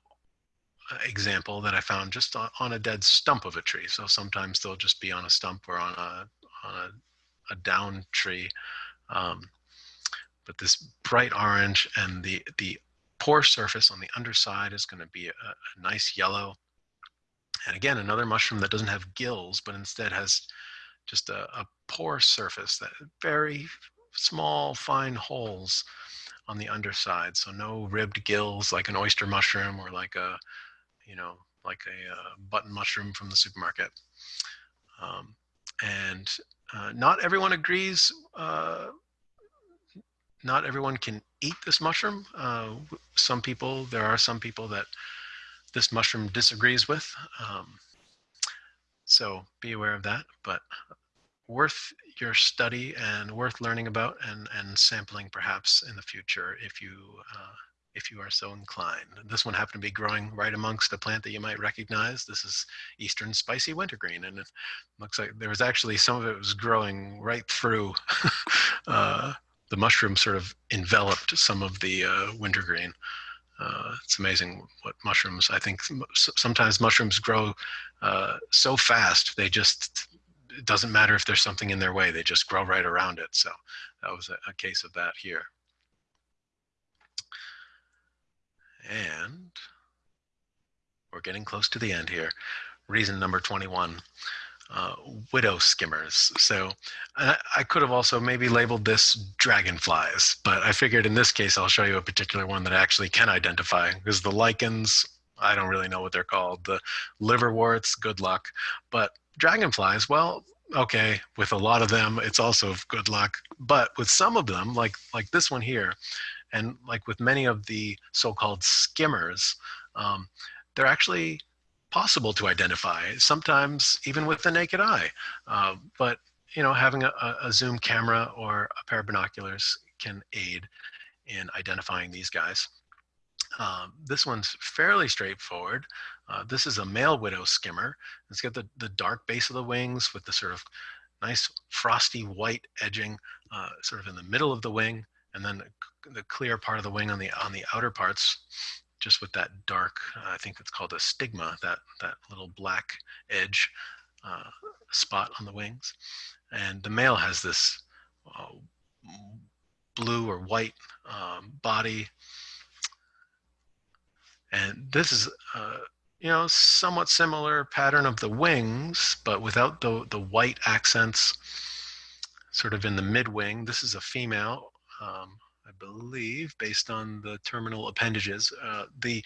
example that I found just on, a dead stump of a tree. So sometimes they'll just be on a stump or on a on a, a down tree. Um, but this bright orange and the, the pore surface on the underside is going to be a, a nice yellow. And again, another mushroom that doesn't have gills, but instead has just a, a pore surface that very small, fine holes on the underside. So no ribbed gills like an oyster mushroom or like a, you know, like a, uh, button mushroom from the supermarket. Um, and uh, not everyone agrees uh, not everyone can eat this mushroom. Uh, some people, there are some people that this mushroom disagrees with. Um, so be aware of that, but worth your study and worth learning about and, and sampling perhaps in the future if you, uh, if you are so inclined. This one happened to be growing right amongst a plant that you might recognize. This is Eastern Spicy Wintergreen, and it looks like there was actually some of it was growing right through uh, the mushroom sort of enveloped some of the uh, wintergreen. Uh, it's amazing what mushrooms, I think sometimes mushrooms grow uh, so fast, they just, it doesn't matter if there's something in their way, they just grow right around it. So that was a, a case of that here. And we're getting close to the end here. Reason number 21 uh, widow skimmers. So I, I, could have also maybe labeled this dragonflies, but I figured in this case I'll show you a particular one that I actually can identify because the lichens I don't really know what they're called. The liverworts, good luck. But dragonflies, well, okay, with a lot of them, it's also good luck. But with some of them, like like this one here, and like with many of the so-called skimmers, um, they're actually possible to identify, sometimes even with the naked eye. Uh, but you know, having a, a zoom camera or a pair of binoculars can aid in identifying these guys. Um, this one's fairly straightforward. Uh, this is a male widow skimmer. It's got the, the dark base of the wings with the sort of nice frosty white edging uh, sort of in the middle of the wing and then the, clear part of the wing on the on the outer parts just with that dark, I think it's called a stigma, that, that little black edge uh, spot on the wings. And the male has this uh, blue or white um, body. And this is, uh, you know, somewhat similar pattern of the wings, but without the, the white accents sort of in the mid wing. This is a female. Um, I believe, based on the terminal appendages. Uh, the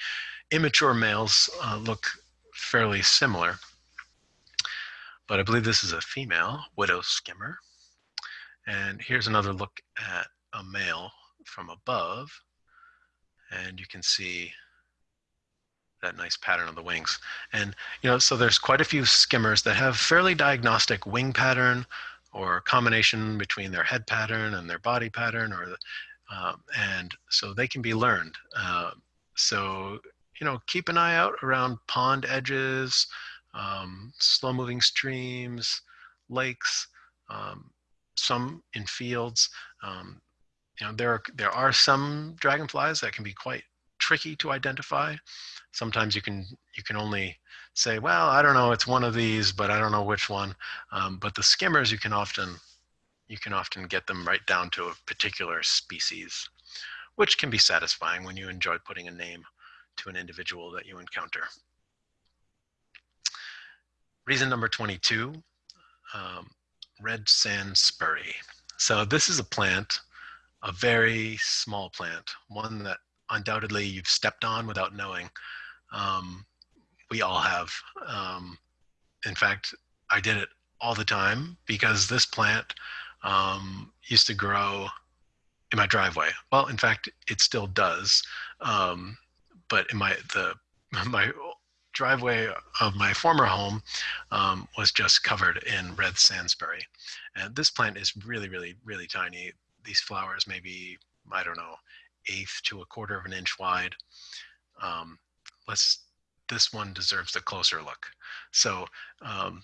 immature males uh, look fairly similar, but I believe this is a female widow skimmer. And here's another look at a male from above, and you can see that nice pattern on the wings. And, you know, so there's quite a few skimmers that have fairly diagnostic wing pattern or combination between their head pattern and their body pattern or the, um, and so they can be learned. Uh, so, you know, keep an eye out around pond edges, um, slow moving streams, lakes, um, some in fields. Um, you know, there are, there are some dragonflies that can be quite tricky to identify. Sometimes you can, you can only say, well, I don't know, it's one of these, but I don't know which one. Um, but the skimmers, you can often you can often get them right down to a particular species, which can be satisfying when you enjoy putting a name to an individual that you encounter. Reason number 22, um, red sand spurry. So this is a plant, a very small plant, one that undoubtedly you've stepped on without knowing. Um, we all have. Um, in fact, I did it all the time because this plant um, used to grow in my driveway. Well, in fact, it still does. Um, but in my the my driveway of my former home um, was just covered in red sandspurry. And this plant is really, really, really tiny. These flowers maybe, I don't know, eighth to a quarter of an inch wide. Um, let's, this one deserves a closer look. So um,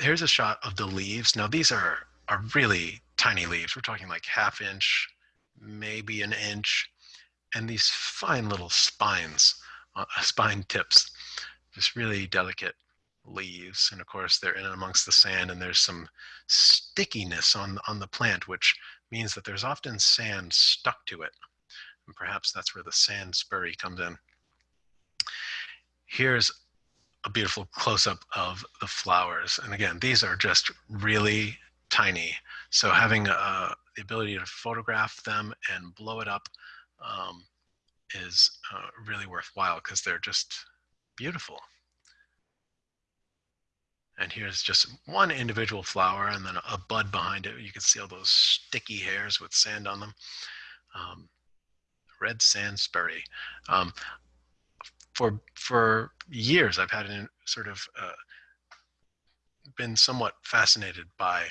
here's a shot of the leaves. Now these are are really tiny leaves. We're talking like half inch, maybe an inch, and these fine little spines, uh, spine tips, just really delicate leaves. And of course, they're in amongst the sand, and there's some stickiness on on the plant, which means that there's often sand stuck to it. And perhaps that's where the sand spurry comes in. Here's a beautiful close-up of the flowers. And again, these are just really tiny. So having uh, the ability to photograph them and blow it up um, is uh, really worthwhile because they're just beautiful. And here's just one individual flower and then a bud behind it. You can see all those sticky hairs with sand on them. Um, red sand spurry. Um, for, for years, I've had an sort of uh, been somewhat fascinated by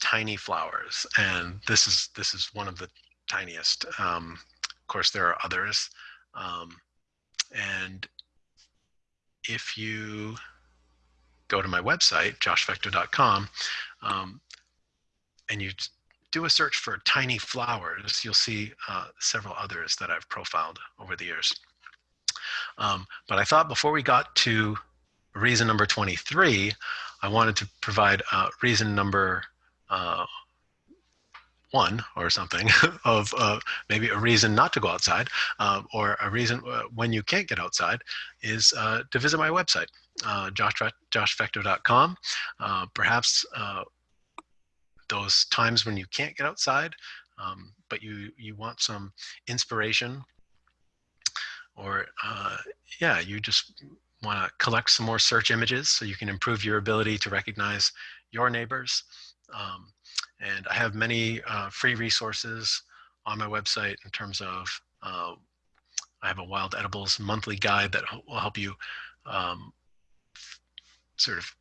tiny flowers, and this is this is one of the tiniest. Um, of course, there are others, um, and if you go to my website, joshfecteau.com, um, and you do a search for tiny flowers, you'll see uh, several others that I've profiled over the years. Um, but I thought before we got to reason number 23, I wanted to provide uh, reason number uh, one or something of uh, maybe a reason not to go outside uh, or a reason uh, when you can't get outside is uh, to visit my website, uh, josh, joshfecteau.com. Uh, perhaps those times when you can't get outside, um, but you, you want some inspiration or uh, yeah, you just want to collect some more search images so you can improve your ability to recognize your neighbors. Um, and I have many uh, free resources on my website in terms of, uh, I have a wild edibles monthly guide that will help you um, sort of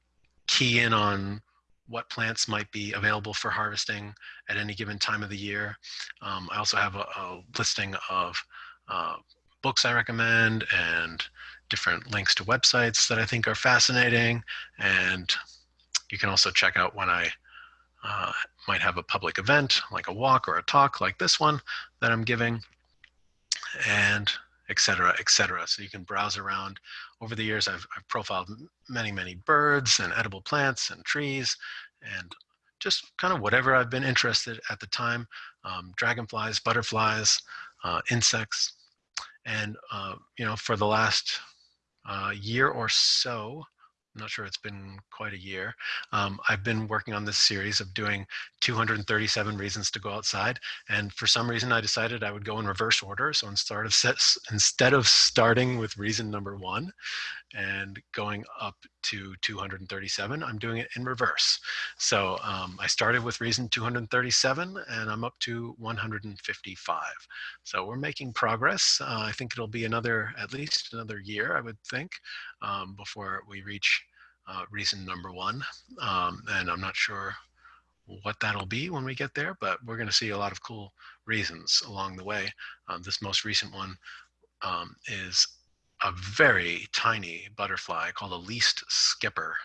key in on what plants might be available for harvesting at any given time of the year. Um, I also have a, a listing of uh, books I recommend and different links to websites that I think are fascinating. And you can also check out when I uh, might have a public event like a walk or a talk like this one that I'm giving and etc etc so you can browse around. Over the years I've, I've profiled many many birds and edible plants and trees and just kind of whatever I've been interested at the time um, dragonflies butterflies uh, insects. And uh, you know for the last uh, year or so I'm not sure it's been quite a year. Um, I've been working on this series of doing 237 reasons to go outside. And for some reason, I decided I would go in reverse order. So instead of, instead of starting with reason number one and going up to 237, I'm doing it in reverse. So um, I started with reason 237 and I'm up to 155. So we're making progress. Uh, I think it'll be another, at least another year, I would think, um, before we reach uh, reason number one. Um, and I'm not sure what that'll be when we get there, but we're going to see a lot of cool reasons along the way. Um, this most recent one um, is a very tiny butterfly called a least skipper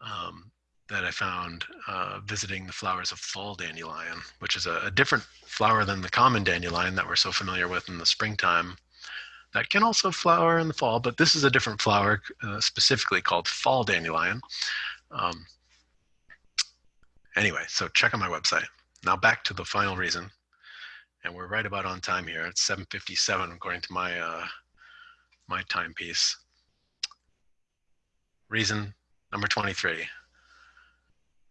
um, that I found uh, visiting the flowers of fall dandelion, which is a, a different flower than the common dandelion that we're so familiar with in the springtime that can also flower in the fall, but this is a different flower uh, specifically called fall dandelion. Um, anyway, so check on my website. Now back to the final reason, and we're right about on time here. It's 7.57 according to my, uh, my timepiece. Reason number 23,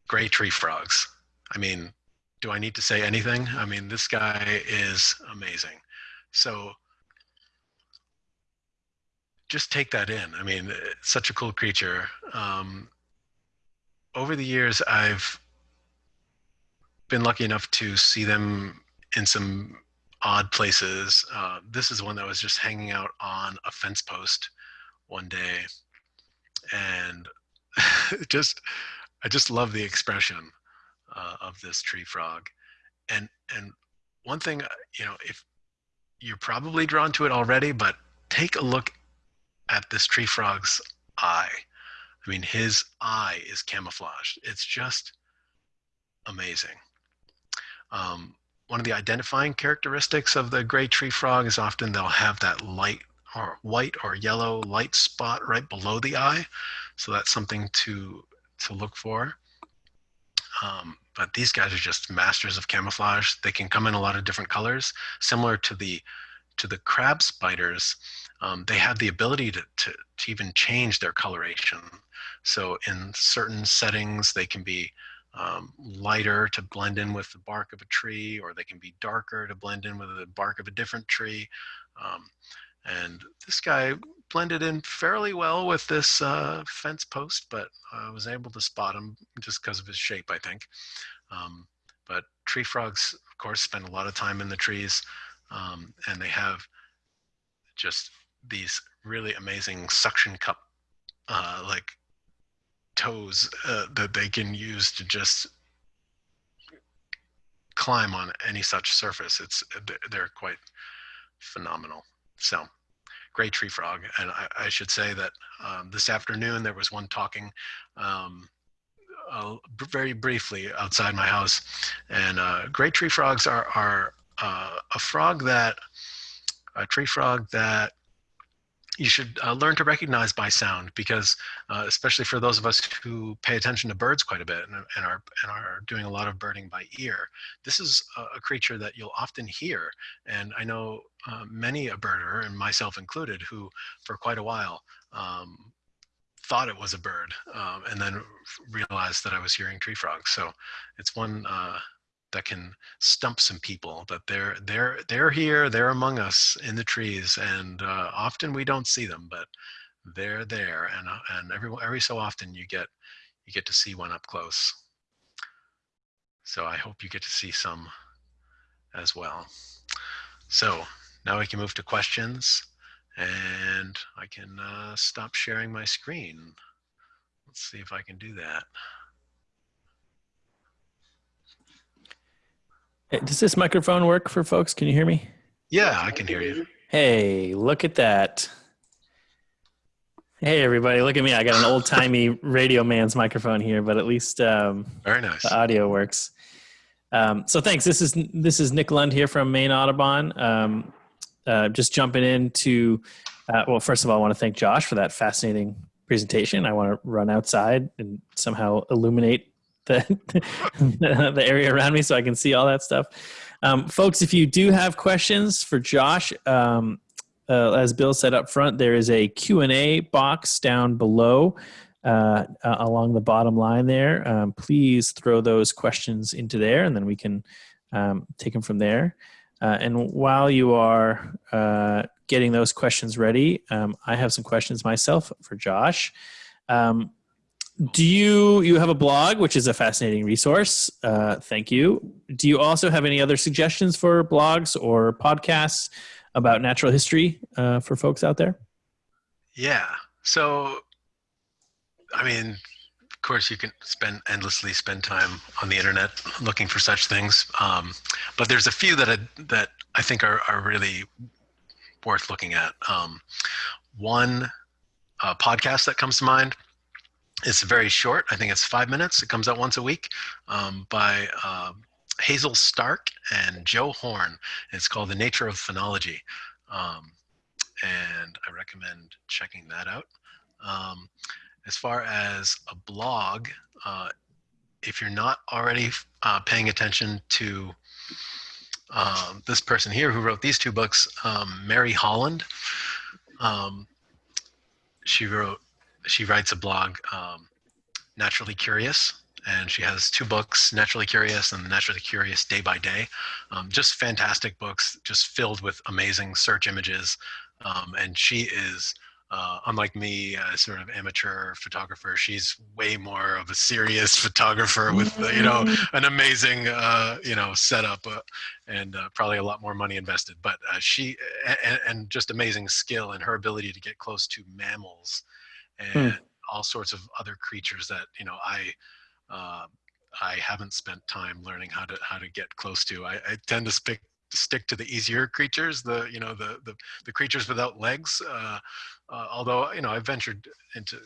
gray tree frogs. I mean, do I need to say anything? I mean, this guy is amazing. So just take that in. I mean, such a cool creature. Um, over the years, I've been lucky enough to see them in some odd places. Uh, this is one that was just hanging out on a fence post one day, and just I just love the expression uh, of this tree frog. And and one thing, you know, if you're probably drawn to it already, but take a look at this tree frog's eye. I mean, his eye is camouflaged. It's just amazing. Um, one of the identifying characteristics of the gray tree frog is often they'll have that light or white or yellow light spot right below the eye. So that's something to, to look for. Um, but these guys are just masters of camouflage. They can come in a lot of different colors, similar to the to the crab spiders um, they have the ability to, to, to, even change their coloration. So in certain settings, they can be um, lighter to blend in with the bark of a tree, or they can be darker to blend in with the bark of a different tree. Um, and this guy blended in fairly well with this uh, fence post, but I was able to spot him just because of his shape, I think. Um, but tree frogs, of course, spend a lot of time in the trees, um, and they have just these really amazing suction cup uh, like toes uh, that they can use to just climb on any such surface. It's they're quite phenomenal. So gray tree frog. And I, I should say that um, this afternoon there was one talking um, uh, very briefly outside my house. And uh, gray tree frogs are, are uh, a frog that, a tree frog that you should uh, learn to recognize by sound because uh, especially for those of us who pay attention to birds quite a bit and, and, are, and are doing a lot of birding by ear, this is a, creature that you'll often hear. And I know uh, many a birder, and myself included, who for quite a while um, thought it was a bird um, and then realized that I was hearing tree frogs. So it's one uh, that can stump some people that they're they're they're here they're among us in the trees and uh, often we don't see them but they're there and uh, and every every so often you get you get to see one up close. So i hope you get to see some as well. So now we can move to questions and i can uh, stop sharing my screen. Let's see if i can do that Hey, Does this microphone work for folks? Can you hear me? yeah i can hear you Hey, look at that. Hey, everybody, look at me. I got an old timey radio man's microphone here, but at least um, very nice the audio works. Um, so thanks. This is this is Nick Lund here from Maine Audubon. Um, uh, just jumping into, uh, well, first of all, I want to thank Josh for that fascinating presentation. I want to run outside and somehow illuminate the the area around me so I can see all that stuff. Um, folks, if you do have questions for Josh, um, uh, as Bill said up front, there is a Q&A box down below uh, uh, along the bottom line there. Um, please throw those questions into there and then we can um, take them from there. Uh, and while you are uh, getting those questions ready, um, I have some questions myself for Josh. Um, do you you have a blog which is a fascinating resource uh, thank you do you also have any other suggestions for blogs or podcasts about natural history uh, for folks out there Yeah. So, I mean, of course, you can spend endlessly spend time on the internet looking for such things, um, but there's a few that I, that I think are are really worth looking at. Um, one uh, podcast that comes to mind. It's very short. I think it's five minutes. It comes out once a week um, by um Hazel Stark and Joe Horn. It's called The Nature of Phenology. Um, and I recommend checking that out. Um, as far as a blog, uh, if you're not already uh, paying attention to um, this person here who wrote these two books, um, Mary Holland, um, she wrote, she writes a blog, um, Naturally Curious, and she has two books, Naturally Curious and Naturally Curious Day by Day. Um, just fantastic books, just filled with amazing search images. Um, and she is, uh, unlike me, a sort of amateur photographer, she's way more of a serious photographer with, uh, you know, an amazing, uh, you know, setup uh, and uh, probably a lot more money invested. But uh, she, and, and just amazing skill and her ability to get close to mammals and all sorts of other creatures that, you know, I, uh, I haven't spent time learning how to how to get close to. I, I tend to stick stick to the easier creatures, the you know the the, the creatures without legs. Uh, uh, although you know I've ventured into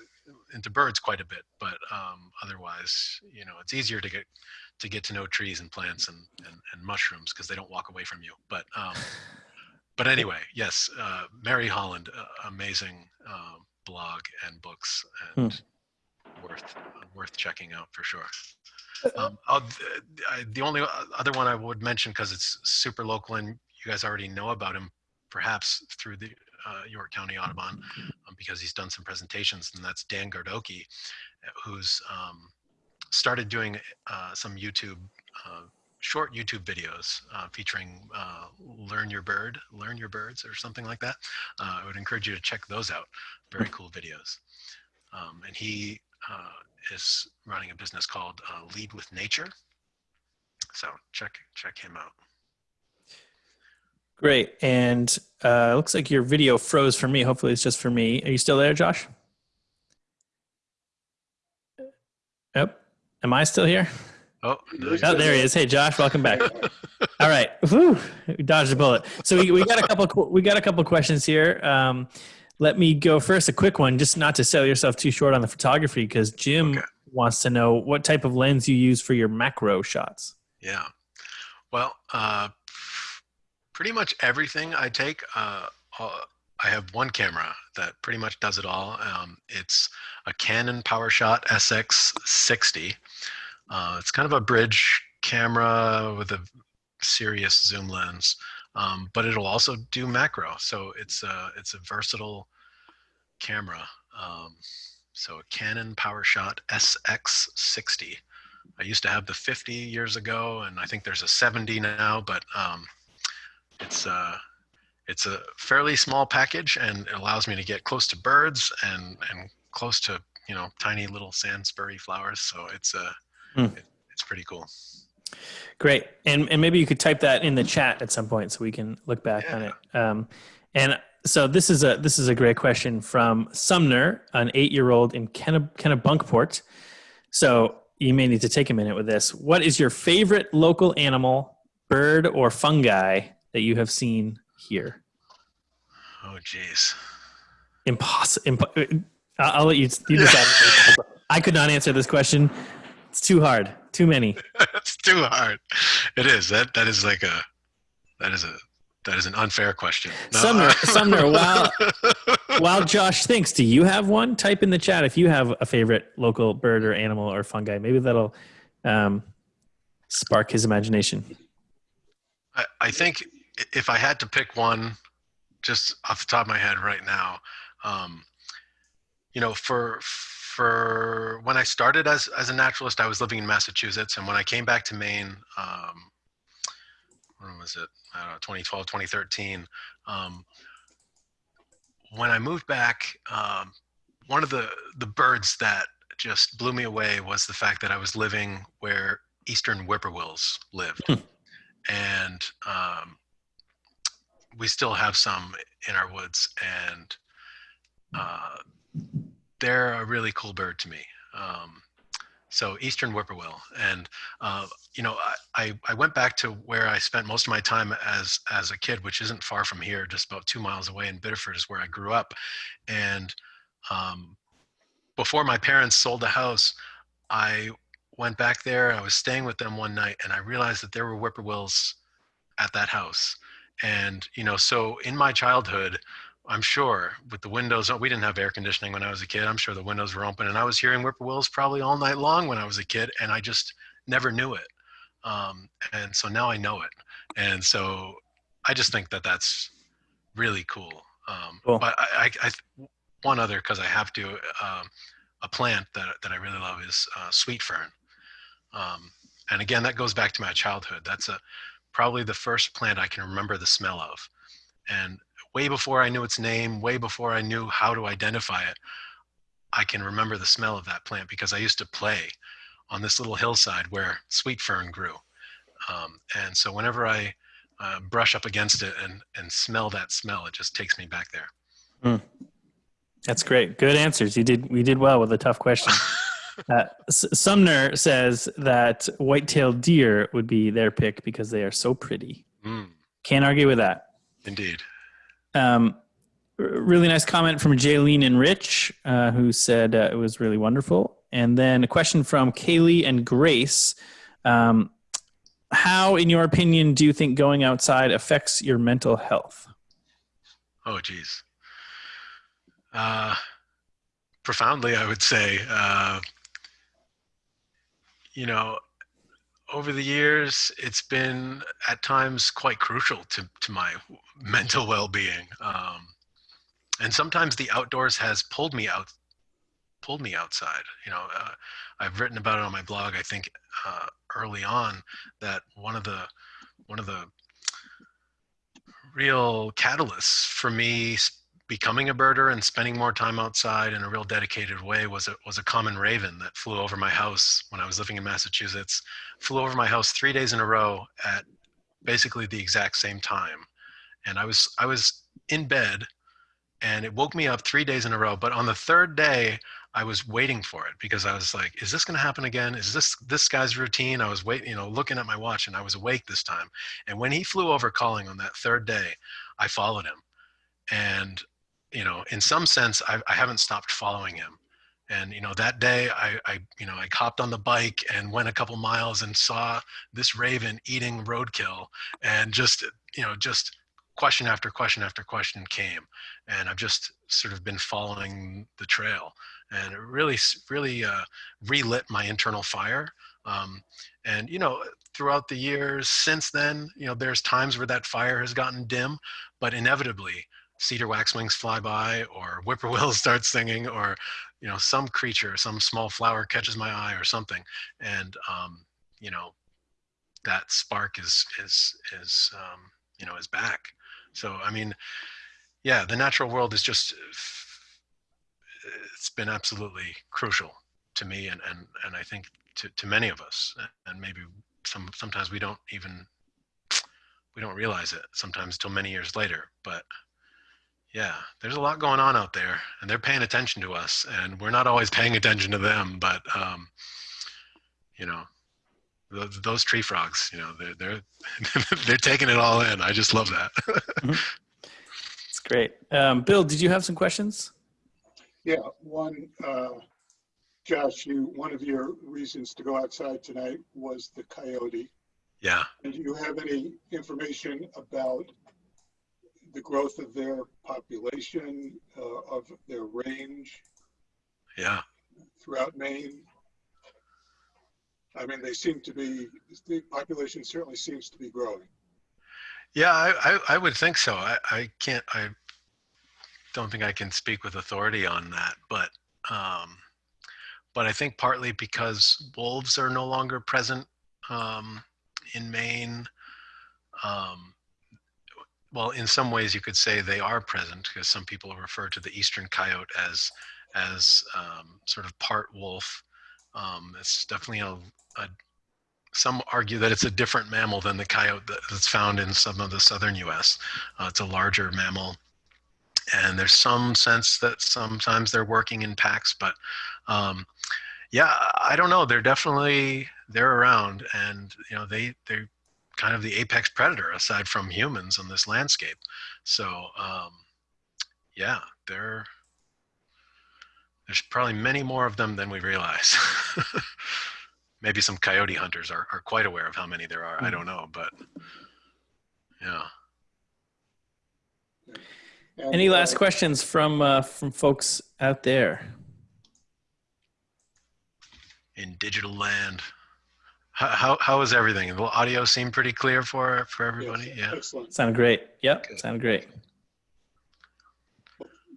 into birds quite a bit, but um, otherwise you know it's easier to get to get to know trees and plants and and, and mushrooms because they don't walk away from you. But um, but anyway, yes, uh, Mary Holland, uh, amazing uh, blog and books and worth worth checking out for sure. Um, I, the only other one I would mention because it's super local and you guys already know about him, perhaps through the uh, York County Audubon, um, because he's done some presentations, and that's Dan Gardoqui, who's um, started doing uh, some YouTube. Uh, short YouTube videos uh, featuring uh, "Learn Your Bird," "Learn Your Birds," or something like that. Uh, I would encourage you to check those out. Very cool videos. Um, and he uh, is running a business called uh, Lead with Nature. So check check him out. great and uh, looks like your video froze for me hopefully it's just for me are you still there josh yep am i still here Oh, no, Oh, there he is. Hey, Josh, welcome back. All right, Whew. Dodged a bullet. So we, we got a couple. We got a couple questions here. Um, let me go first. A quick one, just not to sell yourself too short on the photography, because Jim Okay. wants to know what type of lens you use for your macro shots. Yeah. Well, uh, pretty much everything I take, uh, uh, I have one camera that pretty much does it all. Um, it's a Canon PowerShot SX60. Uh, it's kind of a bridge camera with a serious zoom lens, um, but it'll also do macro. So it's a, it's a versatile camera. Um, so a Canon PowerShot SX60. I used to have the 50 years ago, and I think there's a 70 now, but um, it's uh, it's a fairly small package, and it allows me to get close to birds and and close to you know tiny little sandspurry flowers. So it's uh, It- it's pretty cool. Great. And and maybe you could type that in the chat at some point so we can look back on it. Um, and so this is a this is a great question from Sumner, an eight year old in Kenna, Kennebunkport. So you may need to take a minute with this. What is your favorite local animal, bird, or fungi that you have seen here? Oh, geez. Impossible. Imp- I'll I'll let you, you decide. I could not answer this question. It's too hard. Too many. it's too hard. It is. That that is like a that is a that is an unfair question. No, Sumner, uh, Sumner, while while Josh thinks, do you have one? Type in the chat if you have a favorite local bird or animal or fungi. Maybe that'll um, spark his imagination. I, I think if I had to pick one, just off the top of my head right now, um, you know, for for when I started as as a naturalist, I was living in Massachusetts, and when I came back to Maine, um, when was it? I don't know, 2012, 2013. Um, when I moved back, um, one of the the birds that just blew me away was the fact that I was living where eastern whippoorwills lived and um, we still have some in our woods and uh, they're a really cool bird to me um, so eastern whippoorwill and uh, you know I, I, went back to where i spent most of my time as as a kid which isn't far from here just about two miles away in biddeford is where i grew up and um, before my parents sold the house i went back there. I was staying with them one night and I realized that there were whippoorwills at that house. And, you know, so in my childhood, I'm sure with the windows, we didn't have air conditioning when I was a kid. I'm sure the windows were open and I was hearing whippoorwills probably all night long when I was a kid and I just never knew it. Um, and so now I know it. And so I just think that that's really cool. Um, Cool. But I, I, I, one other, cause I have to, um, a plant that, that I really love is uh, sweet fern. Um, and again, that goes back to my childhood. That's a probably the first plant I can remember the smell of. And way before I knew its name, way before I knew how to identify it, I can remember the smell of that plant because I used to play on this little hillside where sweet fern grew. Um, and so whenever I uh, brush up against it and, and smell that smell, it just takes me back there. That's great. Good answers. You did. We did well with a tough question. Uh, Sumner says that white-tailed deer would be their pick because they are so pretty. Mm, Can't argue with that. indeed. Um, really nice comment from Jaylene and Rich, uh, who said uh, it was really wonderful. And then a question from Kaylee and Grace. Um, how, in your opinion, do you think going outside affects your mental health? Oh, geez. Uh, profoundly, I would say. Uh, you know, over the years, it's been at times quite crucial to, to my mental well-being. Um, and sometimes the outdoors has pulled me out, pulled me outside. You know, uh, I've written about it on my blog. I think uh, early on that one of the one of the real catalysts for me becoming a birder and spending more time outside in a real dedicated way was a, was a common raven that flew over my house when I was living in Massachusetts, flew over my house three days in a row at basically the exact same time. And I was, I was in bed and it woke me up three days in a row. But on the third day, I was waiting for it because I was like, is this going to happen again? Is this this guy's routine? I was waiting, you know, looking at my watch and I was awake this time. And when he flew over calling on that third day, I followed him. And, you know, in some sense, I, I haven't stopped following him. And, you know, that day I, I, you know, I hopped on the bike and went a couple miles and saw this raven eating roadkill and just, you know, just question after question after question came. And I've just sort of been following the trail and it really, really uh, relit my internal fire. Um, and, you know, throughout the years since then, you know, there's times where that fire has gotten dim, but inevitably cedar waxwings fly by or whippoorwills start singing or you know some creature some small flower catches my eye or something and um, you know that spark is is is um, you know is back. So i mean yeah the natural world is just it's been absolutely crucial to me and and and i think to, to many of us and maybe some sometimes we don't even we don't realize it sometimes till many years later but yeah there's a lot going on out there and they're paying attention to us and we're not always paying attention to them but um you know those, those tree frogs you know they're they're they're taking it all in i just love that It's great. Um, Bill, did you have some questions? Yeah, one, uh, Josh, you, one of your reasons to go outside tonight was the coyote. yeah And do you have any information about the growth of their population, uh, of their range yeah throughout Maine? I mean, they seem to be, the population certainly seems to be growing. Yeah, I, I, I would think so. I, I can't, I don't think I can speak with authority on that, but, um, but I think partly because wolves are no longer present, um, in Maine. Um, well, in some ways you could say they are present because some people refer to the eastern coyote as, as, um, sort of part wolf. Um, it's definitely a, a some argue that it's a different mammal than the coyote that's found in some of the southern U.S. Uh, it's a larger mammal, and there's some sense that sometimes they're working in packs. But um, yeah, I don't know. They're definitely they're around, and you know they they're kind of the apex predator aside from humans on this landscape. So um, yeah, they're there's probably many more of them than we realize. maybe some coyote hunters are, are quite aware of how many there are. I don't know, but yeah. Any uh, last questions from uh, from folks out there? In digital land, how, how, how is everything? The audio seem pretty clear for, for everybody? yes, Yeah. Excellent. Sounded great. Yep, Good. sounded great.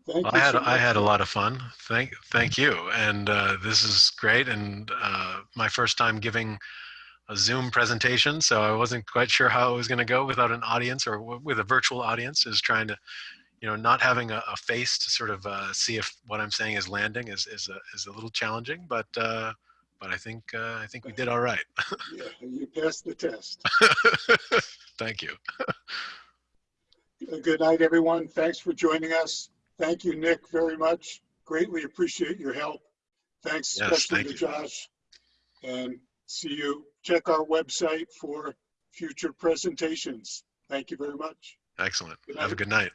Thank Well, you I had, so I had a lot of fun. Thank, thank you. And uh, this is great. And uh, my first time giving a Zoom presentation, so I wasn't quite sure how it was going to go without an audience or w- with a virtual audience. Is trying to, you know, not having a, a face to sort of uh, see if what I'm saying is landing is is a, is a little challenging. But uh, but I think uh, I think we did all right. Yeah, you passed the test. Thank you. Good night, everyone. Thanks for joining us. Thank you, Nick, very much. Greatly appreciate your help. Thanks Yes, especially thank to you. Josh. And see you. Check our website for future presentations. Thank you very much. Excellent. Have a good night.